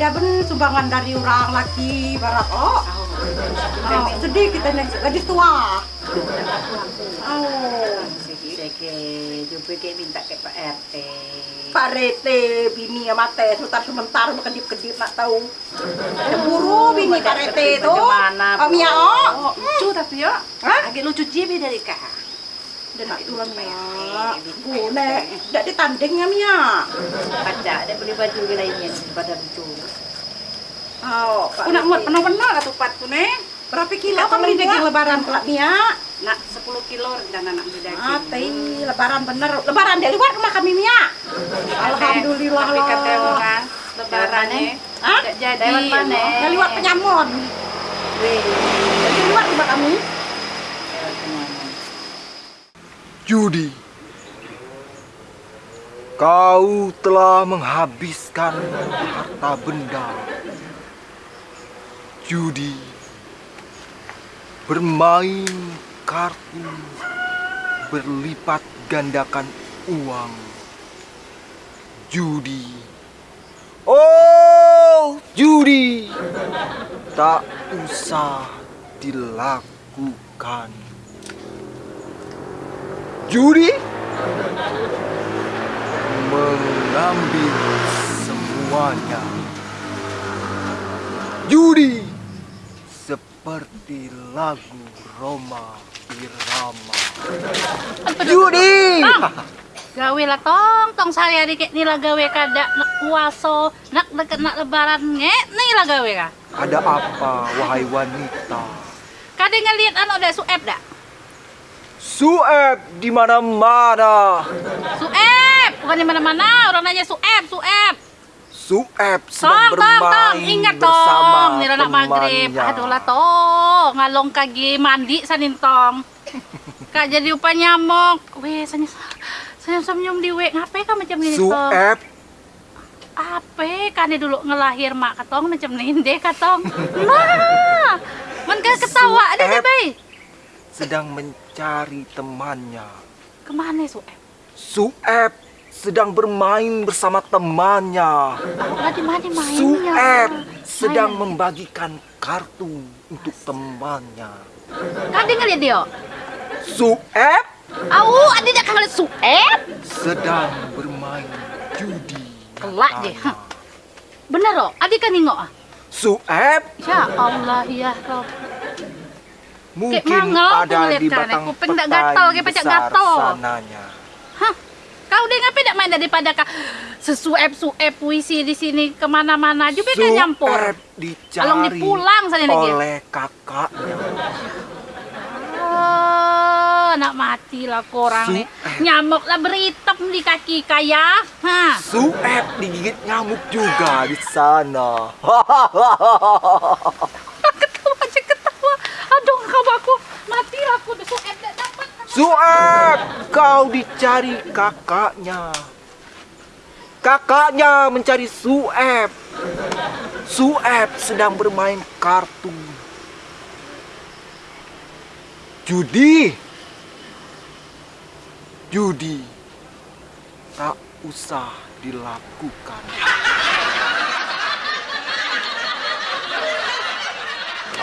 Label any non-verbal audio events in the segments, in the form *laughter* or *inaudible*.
ada ben sumbangan dari orang laki barat oh. Oh, sedih kita nih gadis tua. Oh. Jumpa ke minta ke Pak RT. Pak Rete, bini ya mate, sebentar sebentar kedip-kedip nak tahu. Cemburu bini Pak tuh. Bagaimana, Om ya oh. Oh, lucu tapi ya. Agak lucu jibi dari kak. Dan nak tulang ya. Gune, tidak ditandingnya Mia. Baca, dia beli baju lainnya pada. Oh, nak muat penuh-penuh lah tupat tu ne. Berapa kilo kamu di daging lebaran kelak Mia? Nak 10 kilo dan anak beli daging. Ate, lebaran bener. Lebaran dari luar rumah kami Mia. Alhamdulillah Tapi lah. orang lebarannya Hah? tidak jadi. Lewat penyamon. Wih. Dari luar rumah kami. Penyamun. Judi, kau telah menghabiskan harta benda. Judi, bermain kartu, berlipat gandakan uang. Judi, oh judi, tak usah dilakukan. Judi mengambil semuanya. Judi seperti lagu Roma Irama. Judi. gawe lah tong tong saya dikit nih lah gawe kada nak puaso nak deket nak lebaran nge nih lah gawe ka Ada apa wahai wanita? kada ngeliat anu ada suep dak Sueb di mana-mana. suep bukan di mana mana orang nanya suep suep Sueb tong sedang tong tong bermain ingat bersama tong nih anak maghrib. temannya. aduh lah tong ngalong kagi mandi sanin tong *laughs* kak jadi upah nyamuk. Weh senyum senyum senyum di we ngapain kah macam ini tong Sueb apa? Kan dulu ngelahir mak katong macam ninde katong nah men kan ketawa deh Suep. bay sedang mencari temannya. ke mana su eh Sueb sedang bermain bersama temannya. lah di mana mainnya Sueb sedang Main. membagikan kartu untuk temannya. kan dia ngeliat dia Sueb au ada kan ngeliat sueb sedang bermain judi. Kelak deh, bener loh adik kan nengok ah Sueb ya Allah ya Rob mungkin mangel ada di batang kuping tak petai gatal, kayak pecah gatal. sananya. hah kau tidak main daripada kak sesuep suep puisi di sini ke mana-mana juga kan nyampur dicari Along dipulang sana lagi. oleh kakaknya. Oh, nak mati lah korang nih. Nyamuk lah beritem di kaki kaya. Hah. Sueb digigit nyamuk juga di sana. *laughs* Ketawa aja ketawa. Aduh, kau aku mati lah aku udah suep dah Sueb, kau dicari kakaknya. Kakaknya mencari Sueb. Sueb sedang bermain kartu. Judi. Judi. Tak usah dilakukan.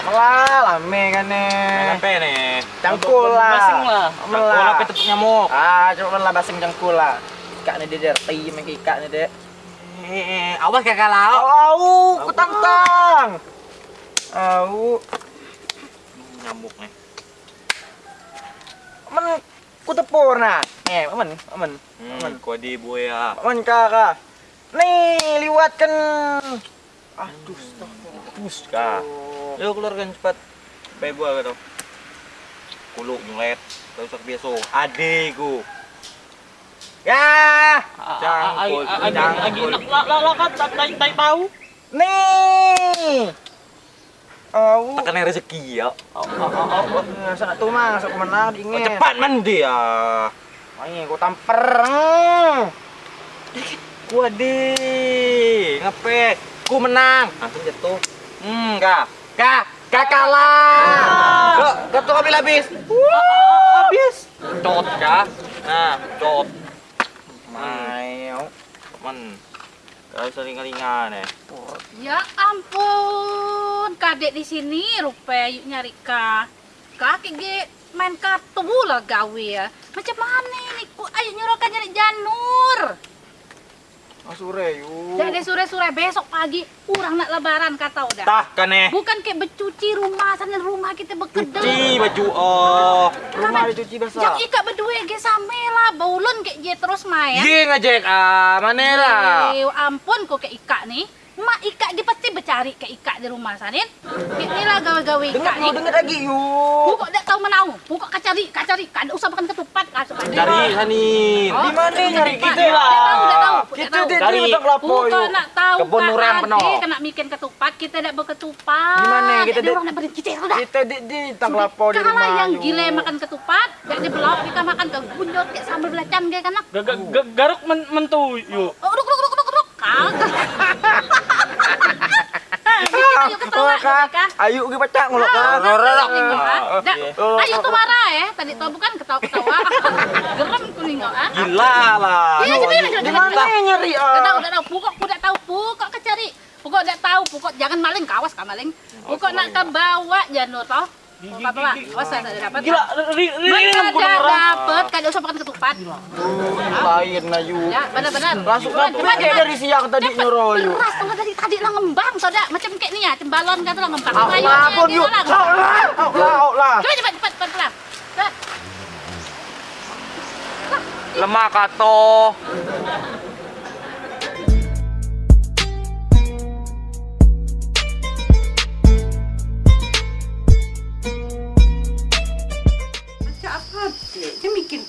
Melah, lame kan nih. Apa nih? Cangkul lah. Basing lah. Melah. Cangkul apa tepuk nyamuk? Ah, cuma lah basing cangkul lah. Ikat nih dia, reti main ikat nih. Eh, awas kakak lau. Au, kutang tang. Au, Nyamuk nih. men ku tepur nah. Eh, men, men, Hmm, men, kode buaya. men kakak. Nih, liwatkan. Aduh, stop. Kah? Yuk keluarkan cepat. Baik buah kau. Kuluk nyulet. Usah biasa. Adekku. Ya, Cangkul, cangkul. nih. Au. Tekan rezeki ya. Sana tuh mah, sok ke mana Oh, dingin. cepat mandi ya. Ayo, gua tamper. Hmm. Kuade. Ngapain? Aku menang. Langsung jatuh. Hmm, kak. Kak, kak kalah. Kok, kau tuh ambil habis. habis. Cot, kak. Nah, cot. Mayo. Men. Kau sering-seringan eh. Ya ampun, kadek di sini rupa yuk nyari ka. Kaki ge main kartu lah gawe ya. Macam mana ini? Ku ayo nyuruhkan nyari janur. Asure yuk. Jadi sore-sore besok pagi kurang nak lebaran kata udah. Tah, kan eh. Bukan kayak bercuci rumah sana rumah kita bekedel. Cuci baju oh. Rumah dicuci basah. Yang ikat berdua ge same lah, baulun kayak je terus main. Ye ngajak ah, mana lah. Ampun kok kayak ikat nih. Mak ikat dia pasti bercari kayak ikat di rumah sanin. Ini lah gawe-gawe Dengar mau nih. dengar lagi yuk. Pokok tak tahu menau. Pokok kacari, kacari. Kada usah makan ketupat. Kasuk. Cari Sanin. Oh, Di mana nyari kita lah? Tahu, tahu. Kita tahu. di Dari di lapo nak tahu Kebun Ade penuh. Kena bikin ketupat, kita tidak berketupat. Di mana? Kita Kita di- orang nak beri kita sudah. Kita di di tang lapo di Kalau rumah. yang yuk. gila makan ketupat, jadi belok kita makan ke gunyot kayak sambal belacan kayak kan. Garuk men- mentu yuk. Oh, ruk ruk ruk ruk ruk. *laughs* Ayo kita pacak ngulok Ah, ah. Oh, Ayo tuh marah ya. Tadi tuh bukan ketawa-ketawa. *laughs* Gerem ku nengok ah. Gila lah. Iya, coba coba Di coba. mana nyari Udah tahu, ah? udah tahu. Ku udah tahu, pokok ke cari. Pokok udah tahu, pokok jangan maling, kawas ka maling. Pokok nak ke bawa janur toh. Ada dapat. Gila, dapat, kada usah makan ketupat. Lain lah yuk. Ya, benar-benar. Langsung kayak cepat. dari siang tadi. Beras kalau dari tadi lah ngembang soda macam kayak ni ya, cembalon kata lah ngembang. Ayo, yuk. lah. Lah, lah. Coba cepat cepat cepat cepat. Cepat. Lemah kato.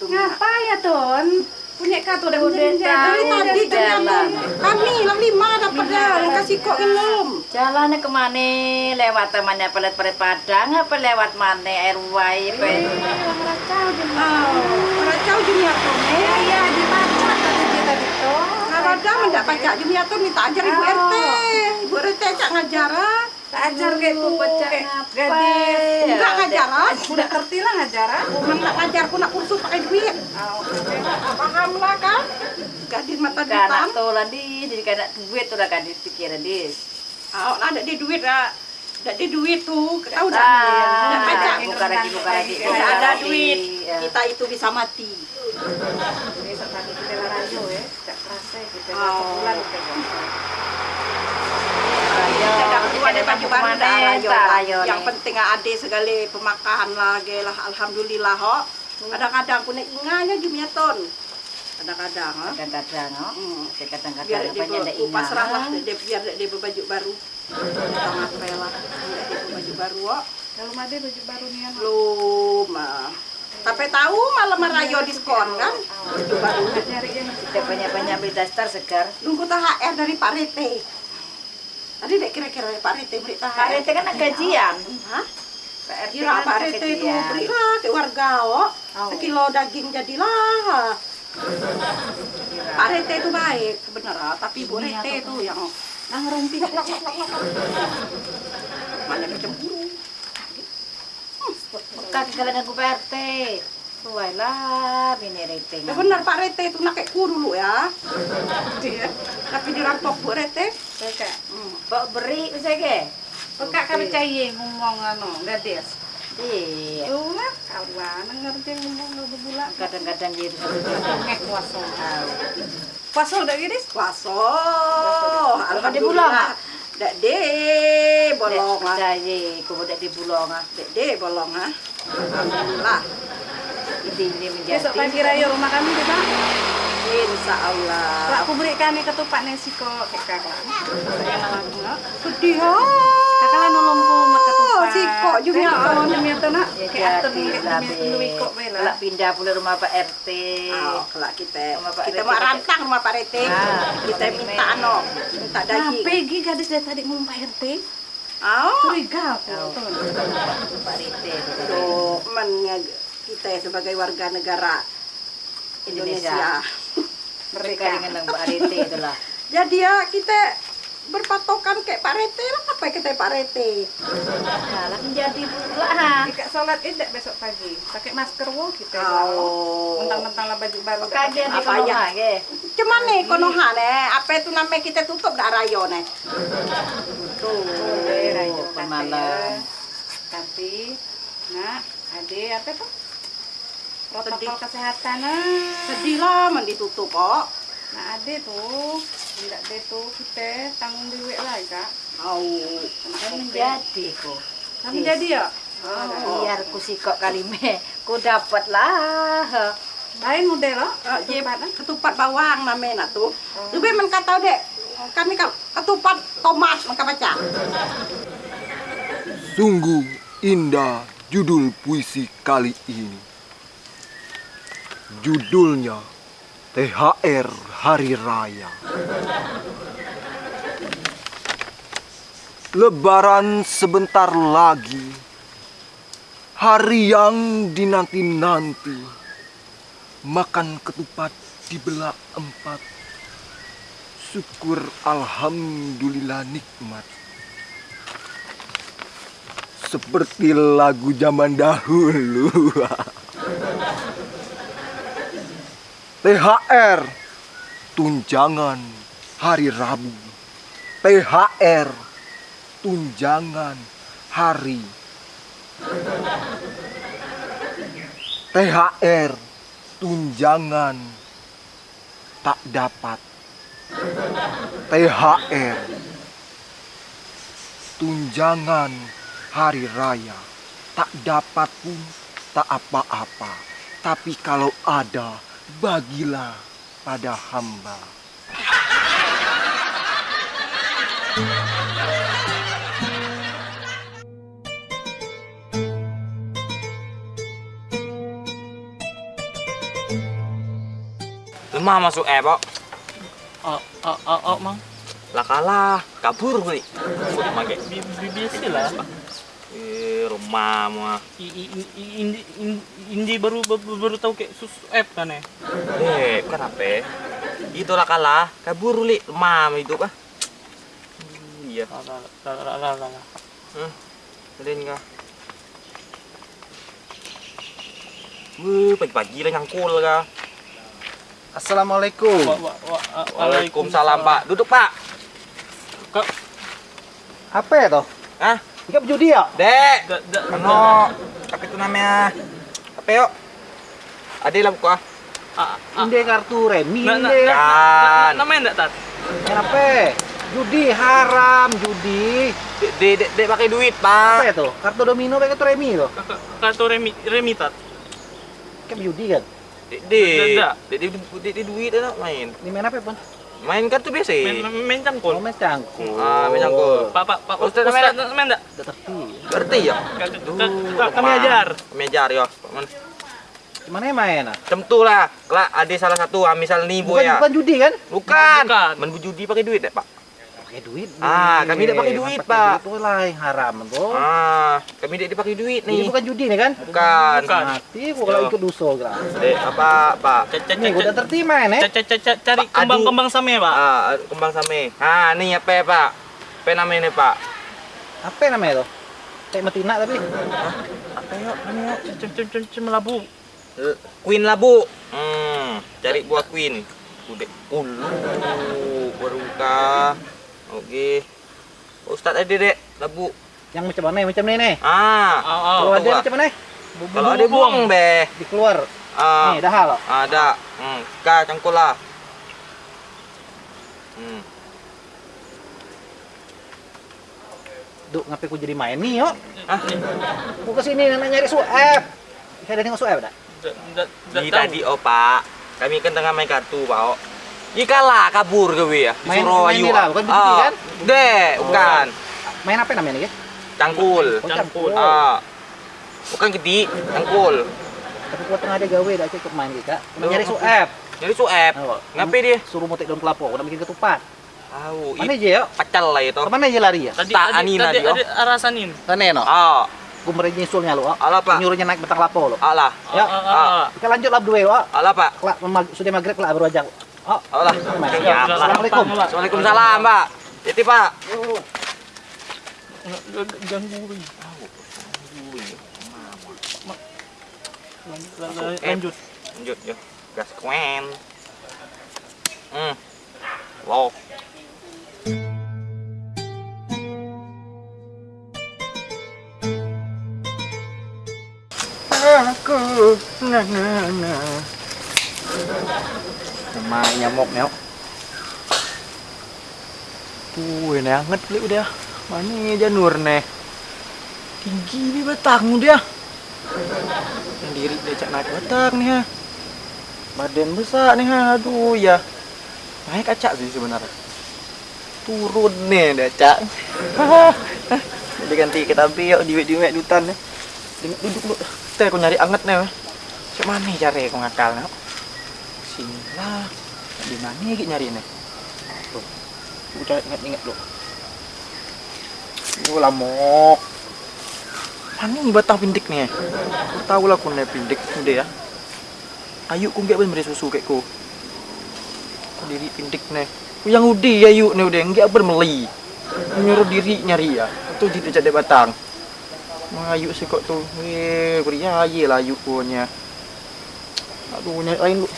Ngapa ya, Ton? Punya katu udah udah Dari tadi jalan. Kami lang lima dapat dah. Yang kasih kok belum. Jalannya ke mana? Lewat temannya pelet-pelet padang apa lewat mana air wai? Apa? Oh, racau dunia tuh. Eh, iya di mana tadi kita gitu. Kalau ada mendak pajak dunia tuh minta ajar ibu RT. Ibu RT cak ngajar ah. Tak ajar kayak tuh, Pecah gadis. Enggak ngajar ah. Udah ngerti lah ngajar ah. Ngajar aku nak kursus pakai duit. Paham lah kan? Gadis mata Kanak hitam. tuh lah di, jadi kanak duit tuh lah kan dipikirin di. Ah, ada di duit ah. Ada di duit tuh. Tahu dah. Ah, Nak pajak. buka lagi, buka lagi. Tidak ada duit. Ya. Kita itu bisa mati. Besok pagi kita larayo ya, tak kerasa kita Oh. bulan kita. Ada baju baru Yang penting ade segala pemakahan lagi lah. Alhamdulillah ho. Kadang-kadang punya inganya gimana ton. Kadang-kadang. Kadang-kadang, oh. Hmm. kadang-kadang biar dia ada serah lah dia biar dia berbaju baru lah biar dia berbaju baru kok Kalau ada baju baru nih anak. belum ah. tapi tahu malam merayo diskon kan baju baru Kita banyak-banyak beli daster segar. nunggu THR dari Pak Rete tadi dek kira-kira Pak Rete beri THR Pak RT kan gajian. Hah? Kira kan Pak Rete itu gajian. berilah ke warga Oh. sekilo daging jadilah Pak Rete itu baik sebenarnya tapi Bu Rete itu yang ngerumpi mana kecemburu Bekas kalian aku Pak RT. Tuai lah, bini rating. Ya benar Pak Rete itu nak kayak ku dulu ya. *laughs* Dia, tapi dirampok Bu Rete. Hmm. Bawa beri usai ke? Pekak ka percaya ngomong anu, gadis. Iya. Lah, kawan ngerti ngomong nggak berbulan. Kadang-kadang jadi Ngek kuasa. Puasa udah gini? Bulan, Alhamdulillah. Dak de bolong ah. Percaya, kemudian di bulong ah. Dek de bolong ah. Alhamdulillah. Ini ini menjadi. Besok pagi raya rumah kami Pak. Insya Allah. Berikan nih ketupat nih siko ke kakak. Saya nalamu, no? Sedih ah. Kakak lah nolongku mat ketupat. Juga Saya ton. nolong demi itu, nak. Ya Kayak demi kok, Kalau pindah pula rumah Pak RT. Oh, kalau kita kita mau rantang rumah Pak Rete. Ah, kita minta ano, minta Nah, daging. pergi gadis dari tadi ngomong Pak RT. Oh, Curiga aku. Oh. Pak RT. Tuh, men kita sebagai warga negara Indonesia. *laughs* Mereka dengan Pak RT itulah. Jadi *laughs* ya kita berpatokan kayak Pak Rete lah apa kita Pak Rete Kalah menjadi pula ha. Jika sholat id besok pagi, pakai masker wo kita. Oh. Mentang-mentang lah baju baru. Kajian di Apa ya? lagi. cuman nih konoha nih apa itu namanya kita tutup dak rayo nih tuh rayu pemalas. Tapi, nah, ada apa tuh? Protokol kesehatan nah. sedih lah men ditutup kok Nah, ada tuh. Tidak ada tuh kita tanggung duit lah, Kak. mau Kan menjadi ku. Kamu jadi ya? Oh. Biar ku sikok kali me, ku dapat lah. Lain model je, Ketupat, ah. ketupat bawang namanya nak tuh lebih men kata dek kami ka- ketupat tomat maka baca Sungguh indah judul puisi kali ini. Judulnya THR Hari Raya. Lebaran sebentar lagi. Hari yang dinanti-nanti. Makan ketupat dibelah empat. Syukur alhamdulillah nikmat seperti lagu zaman dahulu. *laughs* THR tunjangan hari Rabu. THR tunjangan hari. THR tunjangan tak dapat. THR tunjangan hari raya tak dapat pun tak apa-apa tapi kalau ada bagilah pada hamba Lemah masuk eh, Pak. Oh, oh, oh, oh, mang. Lah kalah, kabur pakai. Biasa lah. Rumah mah. Indi, indi, indi baru, baru, baru tahu kayak sus app kan ya. Eh, bukan apa? Itulah kalah, kabur li, lemah hidup ah. Iya. Lah, lah, lah, lah, lah, lah. Hmm. Kalian kah? Wuh, pagi-pagi lah nyangkul kah? Assalamualaikum Wa- wa- wa- a- Waalaikumsalam, Pak. Duduk, Pak. apa ya toh Hah? Ikan judi ya Dek. Ano, apa itu namanya? Apa yuk? Ada lah buka. a- a- inde kartu remi inde na- Kan. na- Namanya enggak, Tat? apa judi haram judi Dek, dek, dek, dek pakai duit, apa ya Pak. toh kartu domino pakai kartu remi Ka- Kartu remi, remi, Tat. kan judi kan Dek, dek. Dek, dek, dek, dek, duit ada main. ini main apa pun Main kartu biasa. Main, main cangkul. oh main cangkul Ah, main cangkul. Pak, Pak, Pak, Ustaz, Ustaz, main Ustaz, main enggak? Ngerti ya? Ka- Kami Pak. ajar. Kami ajar ya. Pak Man. gimana ya main ah Tentu lah. Lah, ada salah satu, ah, misal nih, Bu bukan ya. bukan judi kan Bukan. Bukan. Main judi pakai duit, dek, Pak. Pakai duit Ah, Nih. kami tidak pakai duit, Pakai Pak. duit Itu lah yang haram tuh Ah, kami dek dipakai duit ini nih. bukan judi nih kan Bukan. Bukan. mati gua kalau Yo. ikut dosa gerak Dek, apa, Pak? Nih gua udah ca- terti main eh ca- ca- ca- ca- Cari kembang-kembang sama ya, Pak. Ah, kembang same. Ah, nih apa ya, Pak? Apa namanya, Pak? apa namanya tuh kayak metina tapi Apa yuk? Namanya yuk? Cem- cem- cem- cem labu. L- Queen labu. Hmm, cari buah queen. Udah. Ulu, baru kah? Oke. Ustadz ada dek, labu. yang macam mana yang macam ini nih Ah, Oh, oh. kalau ada macam mana kalau ada buang be. dikeluar Ah, nih dah hal ada. Hmm, ka cangkul lah. Hmm. Duk, ngapain ku jadi main nih yuk Ah, Ku ke sini nak nyari suap Saya ada tengok suap dah tahu. tadi oh Pak. Kami kan tengah main kartu, Pak. Oh. Ika lah kabur ke ya. Main- main ini lah, bukan Ah, kan? Dek, bukan. Main apa namanya nih ya? Cangkul. Oh, Cangkul. Ah. Bukan gede, cangkul. Tapi ku tengah ada gawe dah ikut main kita Nyari suap Jadi suep. Oh, Ngapain dia? Suruh motek daun kelapa, nak bikin ketupat Tahu, Mana itu aja yuk? pacal lah itu. Ke mana aja lari ya? Tadi, Tak, tadi, Anina tadi dia. ada arasanin. Sana no Ah, Ku mereka nyusulnya lu oh. Alah, Pak. Nyuruhnya naik betang lapo lo alah. Ya. Ah, ah, ah. Kita lanjut lap dua oh. Alah, Pak. Kelak, sudah maghrib kelak baru aja Oh. Siap lah. Assalamualaikum Pak. Waalaikumsalam, Pak. Titip pak. Gangguin. Lanjut. Lanjut yuk. Gas kuen. Hmm. Wow. Aku na na na. Mai nyamuk neo. Wih, nih anget li udah. Mana janur nih? Tinggi nih batang dia. Sendiri dia cak naik batang nih ha. Badan besar nih ha. Aduh ya. Naik kacak sih sebenarnya. Turun nih dia cak. Jadi ganti kita biok diwek-diwek dutan nih. Duduk dulu. Teh aku nyari anget nih. Cak mana cara aku ngakal nih? Sini lah. Di mana gitu nyari nih? Tuh. Aku inget-inget dulu. Itu lamok. Mana ini batang pindik nih? Aku tahu lah aku nih pindik udah ya. Ayo ku nggak beri susu kayak ku. Diri pindik nih. Ku yang udi ya yuk nih udah nggak bermeli. Nyuruh diri nyari ya. Itu di jadi batang. Mengayu sih kok tuh. Weh, kuria aja lah yuk punya. Aduh, nyari lain lu.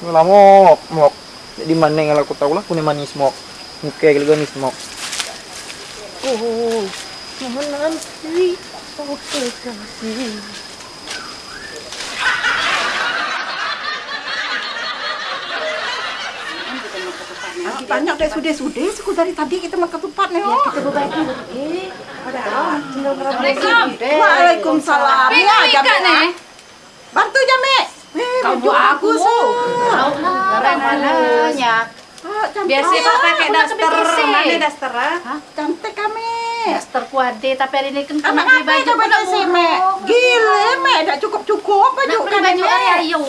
Ini lah mok, mok. Di mana yang aku tahu lah, punya manis mok. Oke, kalau nih mok. Oh, mohon nanti. Oke, kasih. Banyak deh sudah-sudah, suku dari tadi kita mau ketupat nih. oh. Kita berbagi. Eh, Ada Assalamualaikum. Waalaikumsalam. Pengen Ya, Rika Jame. nih. Bantu Jame. Kamu baju aku. bagus, oh. Tahu lah mananya. Ah. Biasa Pak pakai daster. Mana daster? ah? Cantik kami. Daster kuade tapi hari ini kan kena beli baju baju sih, Mek? Gile, Mek. Tak cukup-cukup baju Nak beli kan, baju ayo.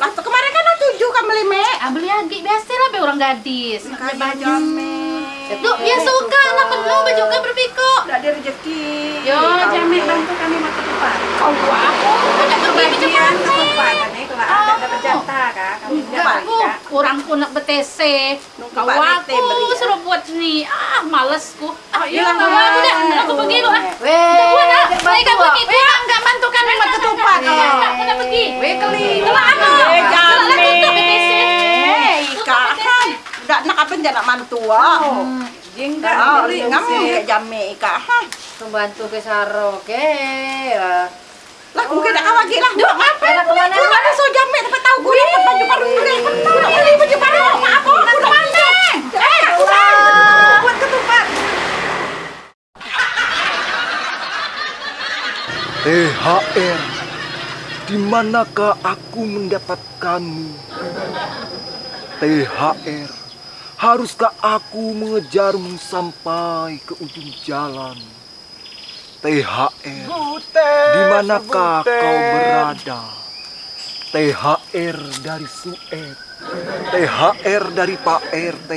Lah, kemarin kan tujuh kan beli, Mek. Ah, beli lagi biasa lah be orang gadis. Kaya Jame. Tuh, dia suka lah penuh baju kan berbiko. Udah ada rezeki. Yo, Jame bantu kami makan ketupat. Kau aku ada pergi baju Bagian mana? ketupat kan kalau ada dapat jatah kak. Kamu Enggak, aku orang pun nak BTC. Nunggu Kau aku beri, ya. suruh buat ni. Ah, malesku. Ah, iya, hilang kau iya. aku dah. Aku pergi kok. ah. Weh, kau bantu, pergi. Kau enggak bantu kami buat ketupat. Iya. Enggak, kau pergi. Weh keli. Aku. Eh, Kalau Jame. aku tutup BTC. Eh. Udah nak apa jangan mantu ah. Jenggat Ah, beli ngamu kayak Jame Ika. Hah. Membantu ke Saro, ke. Lah, mungkin nak kawagi lah. Duh, apa? Lu mana so Jame dapat tahu gue dapat baju baru gue. Udah beli baju baru. Maaf, udah mana? Eh, udah. Buat ketupat. THR Di manakah aku mendapatkanmu? THR Haruskah aku mengejarmu sampai ke ujung jalan? THR Di manakah kau berada? *laughs* THR dari Sued THR dari Pak RT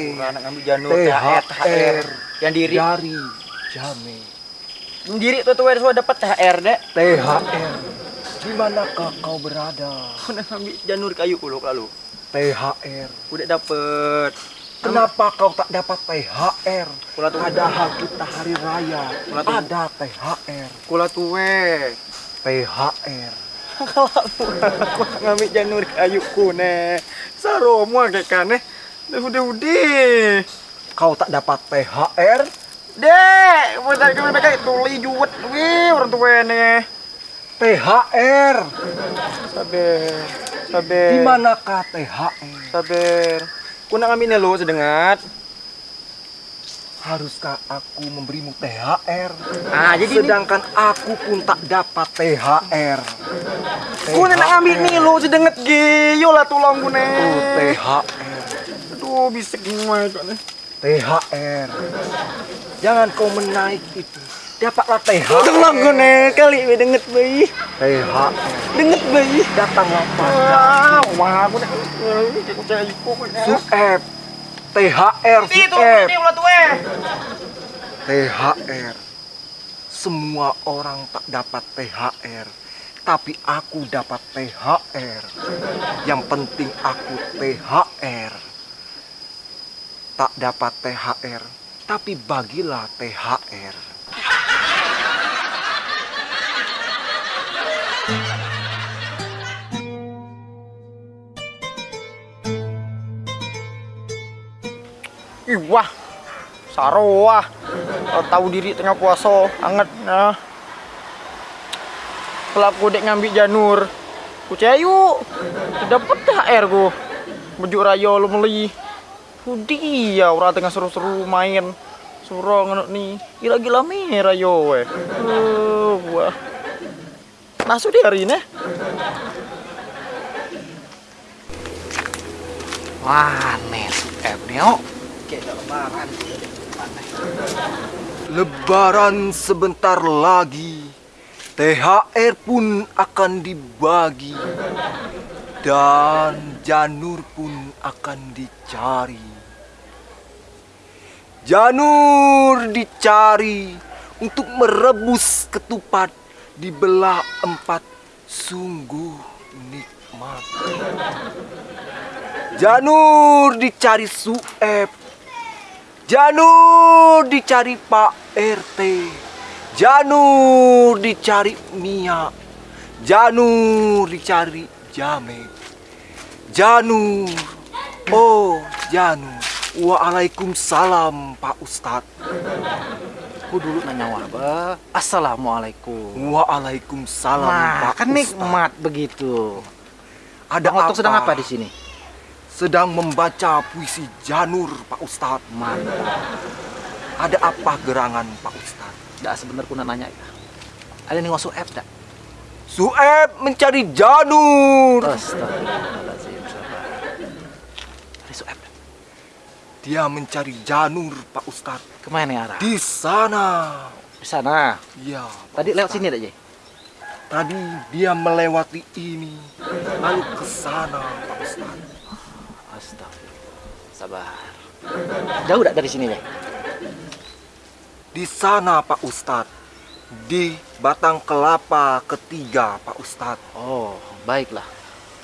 THR Yang diri. dari Jame Yang diri tuh tuh sudah dapat THR dek. THR Di manakah kau berada? Udah ngambil janur kayu kulo lalu. THR Udah dapet. Kenapa kau tak dapat THR? Kula tuh Padahal kita hari raya Kula ada THR Kula tuwe. THR Kalau *laughs* ngambil janur kayu kune. Saromo kayak kane. Udah udah udah. Kau tak dapat THR? Dek, mau dari kami mereka tuli juwet, wih orang tua nih. THR Sabar, sabar. Di manakah THR? Sabar. Kuna kami nih lo sedengat. Haruskah aku memberimu THR? Ah, jadi ini- Sedangkan aku pun tak dapat THR Kuna nak ngambil nih lo sedengat ge. Yo lah tolong kuna. Oh, THR Aduh, bisa gimana kok nih. THR Jangan kau menaik itu Dapatlah THR Tolong kuna kali we denget bayi. THR Denget bayi. Datanglah pada Wah, wah, aku dah. Aku cari kok. Sueb THR Itu, ini. THR Semua orang tak dapat THR Tapi aku dapat THR Yang penting aku THR tak dapat THR, tapi bagilah THR. Saroah. Kalau tahu diri tengah puasa, anget nah. Pelaku dek ngambil janur. Ku cayu. Dapat THR ku. Bujuk raya lu meli. Hudi ya orang tengah seru-seru main. Suruh ngono ni. Gila-gila merah yo weh. Uh, wah. Masuk di hari ini. Wah, nes F nih, oh. Kayak lebaran. Lebaran sebentar lagi. THR pun akan dibagi. Dan janur pun akan dicari. Janur dicari untuk merebus ketupat dibelah empat sungguh nikmat. Janur dicari Sueb. Janur dicari Pak RT. Janur dicari Mia. Janur dicari Jamet. Janur. Oh, Janur. Waalaikumsalam Pak Ustadz. Aku dulu nanya wabah. Assalamualaikum. Waalaikumsalam Pak Makan Ustadz. nikmat begitu. Ada Bang sedang apa di sini? Sedang membaca puisi Janur Pak Ustadz. Mantap. Ada apa gerangan Pak Ustadz? Dah sebenarnya aku nak nanya. Ada nih ngosok F dah. Sueb mencari Janur. Astagfirullahaladzim. Ada F dah. Dia mencari Janur Pak Ustadz. Ke mana arah? Di sana. Di sana. Ya. Pak Tadi lewat Ustadz. sini aja. Tadi dia melewati ini, lalu ke sana Pak Ustadz. Astagfirullah. Sabar. Jauh dari sini deh? Di sana Pak Ustadz. Di batang kelapa ketiga Pak Ustadz. Oh, baiklah.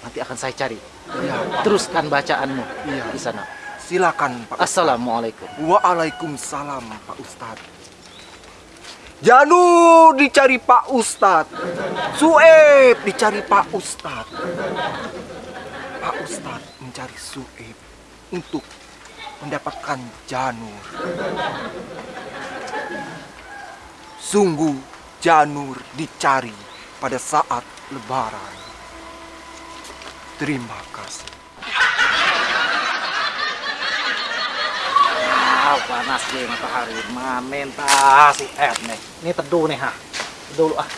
Nanti akan saya cari. Pak. Teruskan bacaanmu Iya. di sana. Silakan Pak Ustadz. Assalamualaikum. Waalaikumsalam Pak Ustadz. Janur dicari Pak Ustadz. Sueb dicari Pak Ustadz. Pak Ustadz mencari Sueb untuk mendapatkan Janur. Sungguh Janur dicari pada saat Lebaran. Terima kasih. Ah, panas deh matahari. Manen tas si F nih. Ini teduh nih ha. Dulu ah.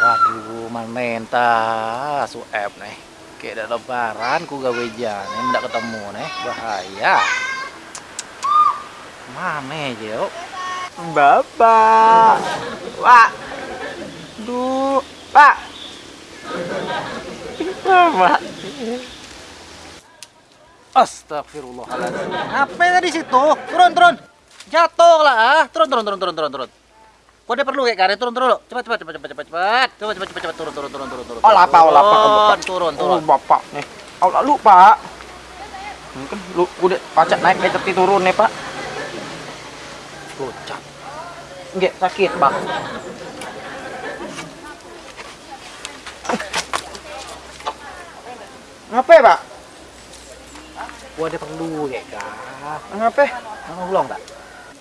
Waduh, manen tas su nih. Kayak ada lebaran ku gawe jan, ini ndak ketemu nih. Bahaya. Aja yuk? Bapak. Pak. Duh, Pak. Bapak. Astagfirullahaladzim. Apa tadi situ? Turun, turun. Jatuh lah ah. Turun, turun, turun, turun, turun, turun. Kok dia perlu kayak karet turun, turun. lo. Cepat, cepat, cepat, cepat, cepat, cepat. Coba, cepat, cepat, cepat, turun, turun, turun, turun, turun. Oh, lapa, oh, lapa, Turun, Bapak. turun, Oh, turun. Bapak nih. Oh, lalu, Pak. Mungkin lu udah pacak naik kayak teti turun nih, Pak. Gocap. Nggak sakit, Pak. Ngapain, Pak? Gua ada perlu kayak kah. Ngapain? Mau tolong tak?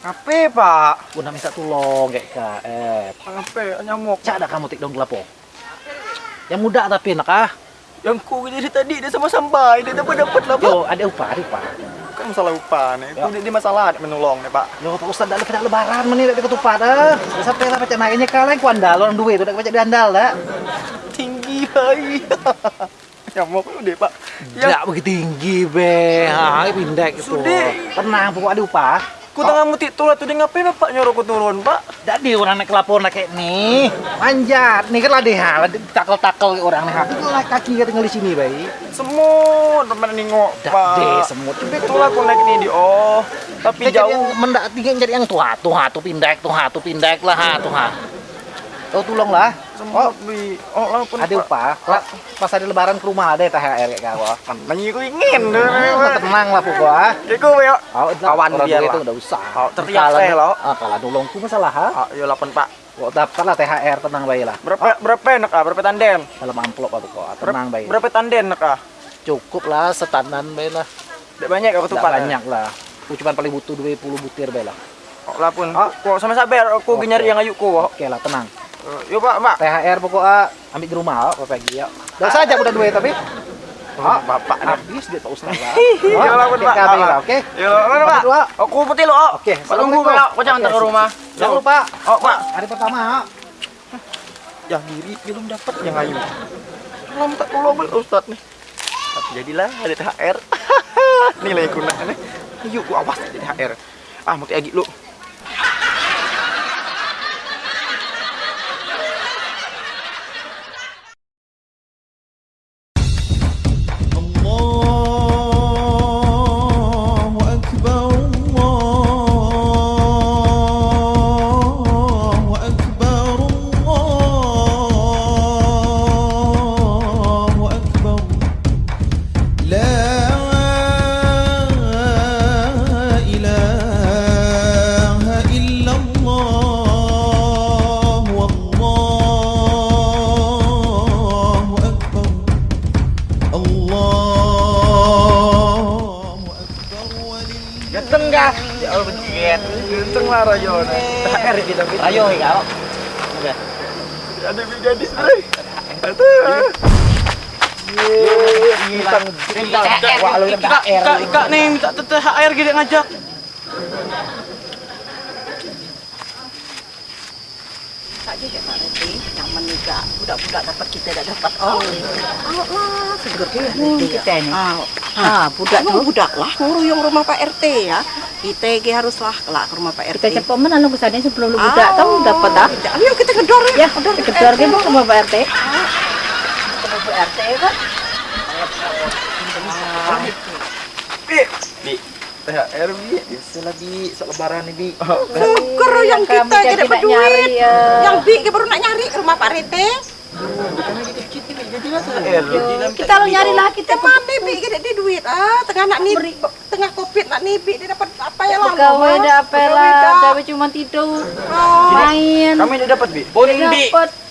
Ngapain, Pak? Gua nak minta tolong kayak kah. Eh, Ngapain? Nyamuk. cak ada kamu tik dong gelapo. Yang muda tapi nak ah. Yang ku dari tadi dia sama sampai dia dapat dapat lah, Pak. Yo, ada upah, ada upah. Kan masalah upah nih. Ya. Ku dia masalah ada menolong nih, Pak. Yo, Pak Ustaz dah lepas lebaran menit dah ketupat ah. Dah Sampai lah pacak naiknya kalian ku andal orang duit tu dah pacak diandal dah. Tinggi, bayi. *laughs* Nyamuk lu deh, Pak. Tidak begitu tinggi be. Ha, ini pindah gitu. Sudah. Tenang, pokok ada upah. Ku tengah mutik tulah tuh dia ngapain Bapak nyuruh ku turun, Pak? Dak di orang naik lapor nak kayak nih. Manjat. Nih kan lah deh hal takel-takel orang nih. Itu lah kaki kita tinggal di sini, bayi. Semut teman nengok, Pak. deh semut. Itulah aku naik ini di oh, tapi jadi yang jauh. mendak tinggi jadi yang tuh ha, tuh pindah, tuh ha, tuh pindah lah ha, tuh ha. Tuh tolong lah. semua bi. Oh, lah pun. Ada upah. Pas ada lebaran ke rumah ada THR kayak kau. Nanya aku ingin. Ah, tenang lah pokoknya. Iku yo. Oh, Kawan lah. itu udah usah. Oh, tertiap saya lo. Ah, kalau nolongku masalah ha. Ah, yo lapan Pak. Kok dapat lah THR tenang bayi lah. Berapa berapa enak ah? Berapa tanden? Dalam amplop apa kok. Tenang bayi. Berapa tanden enak ah? Cukup lah setanan bayi lah. Tidak banyak aku Tidak tuh Pak. banyak lah. Aku cuma paling butuh 20 butir bayi lah. Oh, lah pun. Kok sama sabar aku Oke. nyari yang ayuku. Oke lah tenang. Yo Pak, Pak. THR pokoknya ambil di rumah kok pagi ya. Udah saja udah duit tapi. Oh, Bapak nih. Habis dia Pak *laughs* Ustaz. Ya lah pun Oke, Pak. kami lah, Oke. Yo, mana Pak? Aku putih lo. Oke, Pak tunggu Pak. Kau jangan Oke, ke rumah. Jangan lupa. Oh, Pak. Hari pertama. yang diri belum dapat yang ayu belum tak pulau bel ustad nih tapi jadilah ada THR *laughs* nilai guna nih gua awas ada THR ah mau agi lu Ika, Ika, Ika nih minta THR gede ngajak. Tak je Pak Reti, yang menikah budak-budak dapat kita tak dapat. Oh, Allah lah, seger dia. Kita ini. Ah, ah, budak tu budak lah nguruyung rumah Pak RT ya. Kita ge haruslah kelak ke rumah Pak RT. Kita cepat mana lu ke sana sebelum lu budak tahu dapat dah. Ayo kita gedor Ya, kedor ke sama Pak RT. Sama Pak RT kan. bi THR bi. Biasalah bi. Sok lebaran nih bi. Seger yang Kami kita jadi dapat nak nyari, duit. ya. Yang bi ge baru nak nyari rumah Pak RT. THR Kita lu nyari lah kita Kita mana bi? Ge ada duit. Ah tengah nak ni tengah covid nak ni bi. Dia dapat apa ya lah. Pegawai dah apa lah, gawe cuma tidur, main. kami udah dapat bi. Boleh bi.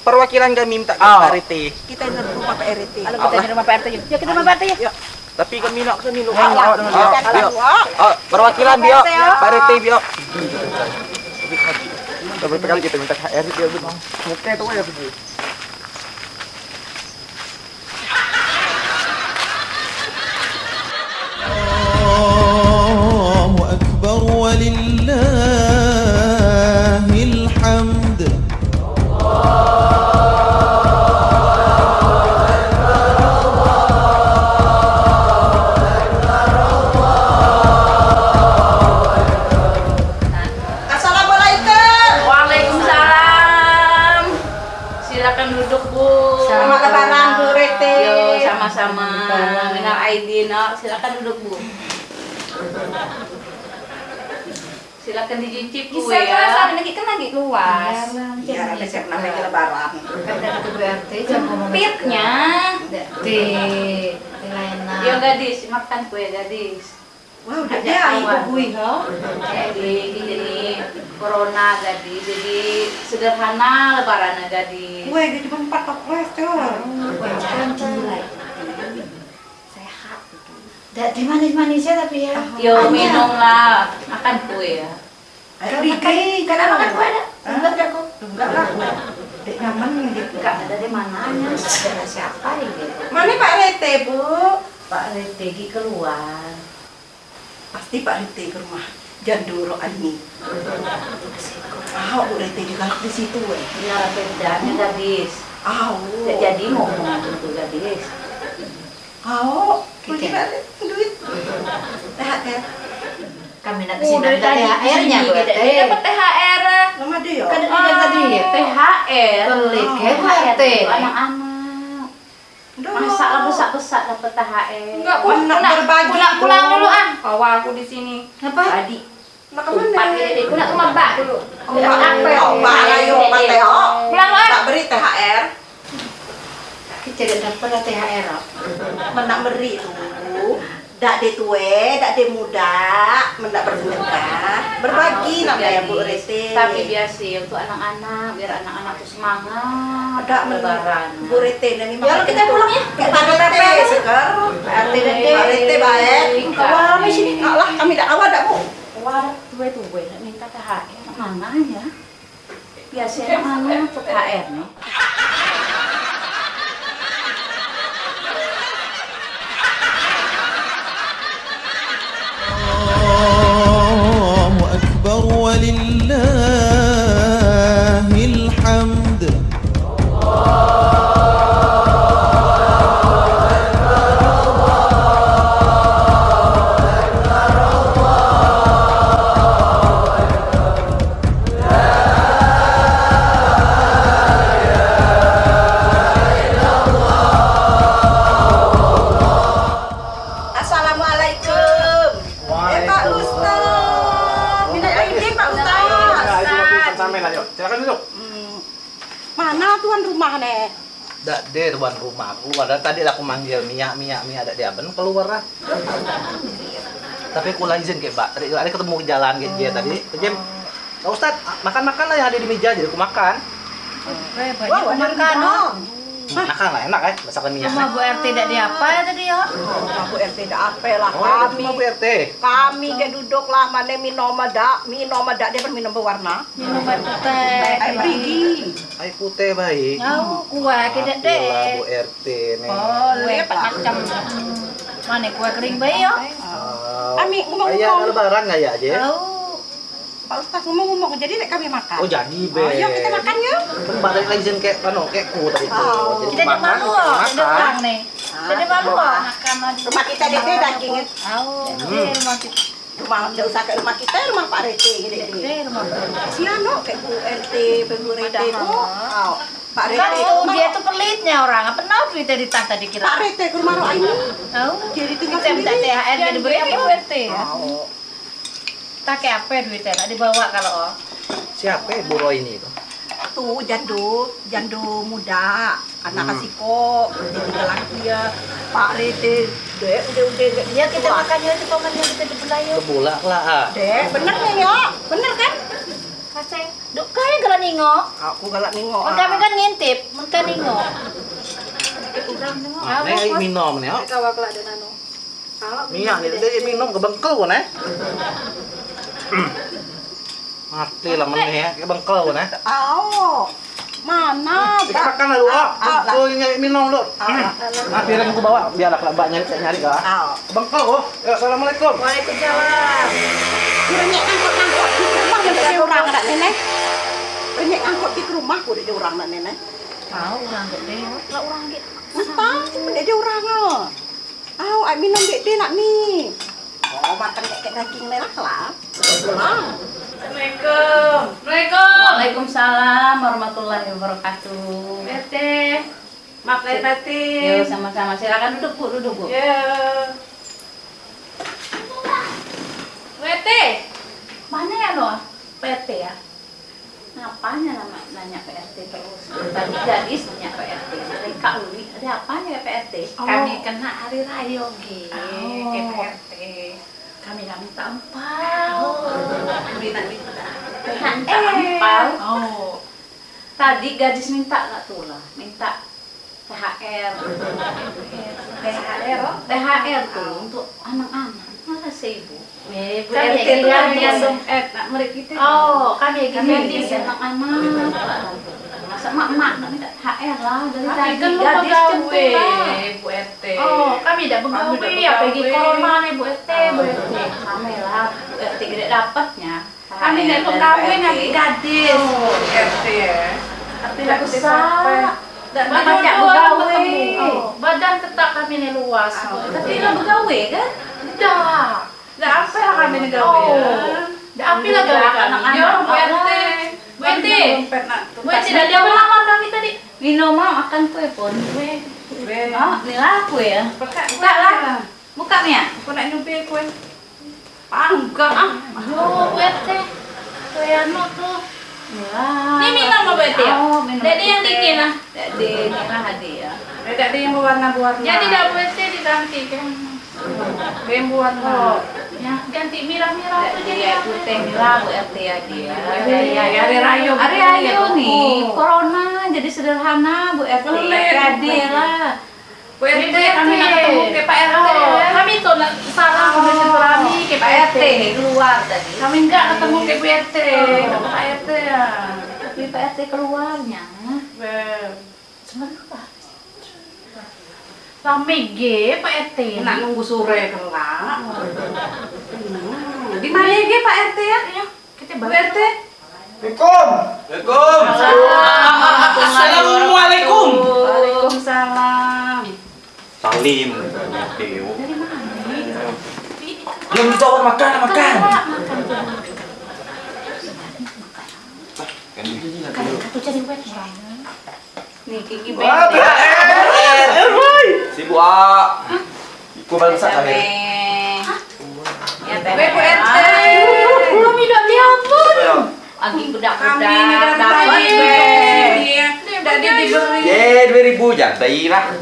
perwakilan kami minta ke Ah. Pak RT Kita di rumah Pak RT. Kalau kita di rumah Pak RT yuk. Kita rumah Pak RT yuk. Tapi kami nak ke sini lu Ah, dengan dia. Oh, perwakilan Pak RT, ya. Bio. Berapa kali kita minta KR dia muka itu ya pergi. Silakan dicicip Bu Bisa ya. kan lagi kan lagi luas. Ya, besok namanya lebaran. Kadang itu BRT jam Pitnya. Di Elena. Yo gadis, makan kue gadis. Wah, udah ya ibu bui ha. Jadi jadi corona gadis, jadi sederhana lebaran gadis. Kue dia cuma empat kue tuh. Dari manis-manisnya tapi ya. Yo minum lah, makan kue ya. Ayo dikit. Karena makan kue ada. Enggak ada kok. Enggak lah. Dek nyaman gitu. Enggak ada di mananya, ada siapa ya gitu. Mana Pak Rete, Bu? Pak Retegi keluar. Pasti Pak Rete ke rumah. Janduro Ani. Ah, Bu Rete juga di situ, weh. Biar bedanya gadis. Ah, Tidak jadi ngomong itu gadis. Kau, Oke. kita duit. THR. Kami nak Oh, minta tadi THR-nya sini, Bu kita dapat THR. Lama deh ya. Kan ada tadi ya. THR. Pelik, Oh, ya, THR Anak-anak. Masa lah besar-besar dapat THR. Enggak, Pulang pulang, berbagi, pulang, pulang dulu ah. Bawa aku di sini. Apa? Tadi Nak ke mana? gede aku nak ke mbak dulu. Oh, Mbak, oh, Mbak, ayo, Mbak Teo. Pulang lo. Tak beri THR. Kita tidak dapat THR. oh. Menak beri tu. Dak de tue, dak de muda, mendak bersedekah. Berbagi nak ya Bu Rete. Tapi biasa untuk anak-anak, biar anak-anak tuh semangat. Dak lebaran. Bu Rete dan Ya, kita pulang ya. Kita segar. Pak Rete dan Pak Rete baik. Kawan di sini. Allah kami dak awal dak Bu. Wah, tuwe-tuwe nak minta THR mana ya? Biasanya mana THR nih? ولله Dan tadi aku manggil Mia, Mia, Mia ada di Aben keluar lah. Tapi aku lah izin ke Mbak. Tadi ada ketemu ke jalan ke dia tadi. Pak Ustad, makan-makan lah yang ada di meja jadi aku makan. Wah, makan oh. Makan lah, enak ya, masakan Mia. Rumah Bu RT tidak di apa ya tadi ya? Rumah Bu RT dak apa lah Oh, kami. cuma Bu RT. Kami ke duduk lah mana minum ada, minum ada dia berminum berwarna. Minum air putih. Air perigi. Air putih baik. Tahu kue kita deh. Bu RT nih. Boleh empat macam. Mana kue kering bayi ya? Oh, Kami ngomong-ngomong. Ayah lebaran nggak ya, aja? Tahu. Pak Ustaz ngomong-ngomong jadi nek kami makan. Oh jadi be. Oh, yuk kita makan yuk. Kan balik lagi izin kayak anu kayak ku tadi tuh. Oh. Jadi Kita di malu makan, loh, makan. nih. Jadi malu. Makan. Rumah kita di sini daging. Tahu. Di rumah kita. Rumah enggak usah ke rumah kita, rumah Pak RT gini rumah kita. Siano kayak Bu RT, Bu RT itu. Oh, Pak RT. Kan itu dia tuh pelitnya orang. Apa tahu duitnya di tas tadi kira. Pak RT ke rumah roh ini. Tahu. Jadi tinggal Kita minta sendiri. THR jadi beri apa Bu RT Pakai apa duitnya? Nak dibawa kalau oh. Siapa Bu Roy ini itu? Tuh jando, jando muda, anak kasih kok, tinggal lagi ya. Pak RT, dek udah udah udah. Ya kita makannya itu pamannya kita di Belayu. Kebulak lah. ah. Dek, bener nih ya, bener kan? Kaseng. Duk kaya kalau ningok. Aku galak nengok. Oh, kami kan ngintip, mereka ningok. Ah, Nih minum nih, oh. Kawak lah dan anu. Nih dia minum kebengkel kan eh. Mati lah meneh ya, kebengkel kan eh. Aw, mana? Kita makan lah dulu. Ah, ah, Tuh nyari minum dulu. Ah, Nah, piring aku bawa biarlah kalau mbak nyari nyari kah. Aw. Bengkel oh. Ya, assalamualaikum. Waalaikumsalam. Renyek angkot-angkot di rumah ada dia orang nak nenek. Renyek angkot di rumah ku ada dia orang nak nenek. Tahu orang gede, lah orang gede. Entah, ada dia orang ah. Aw, ai minum dek dia nak ni. Oh, makan kayak daging merah lah. Assalamualaikum. Assalamualaikum. Waalaikumsalam warahmatullahi wabarakatuh. RT. Maaf lahir batin. Yo sama-sama. Silakan duduk bu, duduk bu. Ya. RT. Mana ya lo? PT ya? Ngapanya nama nanya PRT terus? Tadi gadis nanya PRT. Dari Kak Uli, ada apanya ya PRT? Kami kena hari raya ge. Oh. Ke PRT. Kami kami tampal. Minta minta. Minta ampal. Oh. Tadi gadis minta nggak tuh lah, minta THR. THR. oh. THR tuh untuk anak-anak. Masa sih Ya, kan eh kita. Oh, kami Kami gini anak-anak. Masa mak-mak THR lah dari Kami tadi kan lu pegawai. Bu RT. Oh, kami tidak pegawai, tidak pegawai. corona nih Bu RT, Bu RT. Kami lah, Bu RT gede dapatnya. Kami dari pegawai RT. gadis. RT ya. Tidak usah. Dan Banyak pegawai. Oh, badan tetap kami ini luas. Oh, Tapi lah pegawai kan? Tidak. Dah apa lah kami nih gawe ya? Oh. Dah apa lah gawe anak-anak. Ya. Dompet nak. Bu RT dah dia melamar kami tadi. Minum mau makan kue pun. Kue. Oh, inilah kue ya. Buka Buka lah. Buka Mia. Aku nak nyupi kue. Enggak ah. Yo, Bu RT. Kayano tuh. Lah. Ini minum apa, RT, ya? Oh, minum. Dede yang bikin, ah. Dede ini lah hadiah. Ada yang berwarna-warna. Jadi dah RT diganti kan. Yang berwarna. Ya, ganti mirah-mirah tuh Jadi jadi ya apa? putih lah Bu RT ya dia. Ya, ya, ya, Hari raya Hari raya ya, nih, corona jadi sederhana Bu RT. Jadi lah. Bu RT kami nak ketemu ke Pak RT. Oh, kami tuh nak salam Oh. ke silaturahmi ke Pak RT. keluar tadi. Kami enggak ketemu ke Bu RT. Oh. Pak RT ya. Tapi Pak RT keluarnya. Beb. Sebentar. Rame G Pak RT. Nak nunggu sore kelak. Hmm. Di mana ya Pak RT ya? Ayo, kita balik. RT. Assalamualaikum. Assalamualaikum. Waalaikumsalam. Salim. Dari mana? Belum ditawar makan, makan. Kan Aku cari web Nih Kiki Wah. BR. Sibuk ah. Iku bangsa kami. Ya Bebe Bu RT. Kami udah diampun. Lagi budak-budak. Dapat tadi. Diberi. Ye, 2000 jadi lah.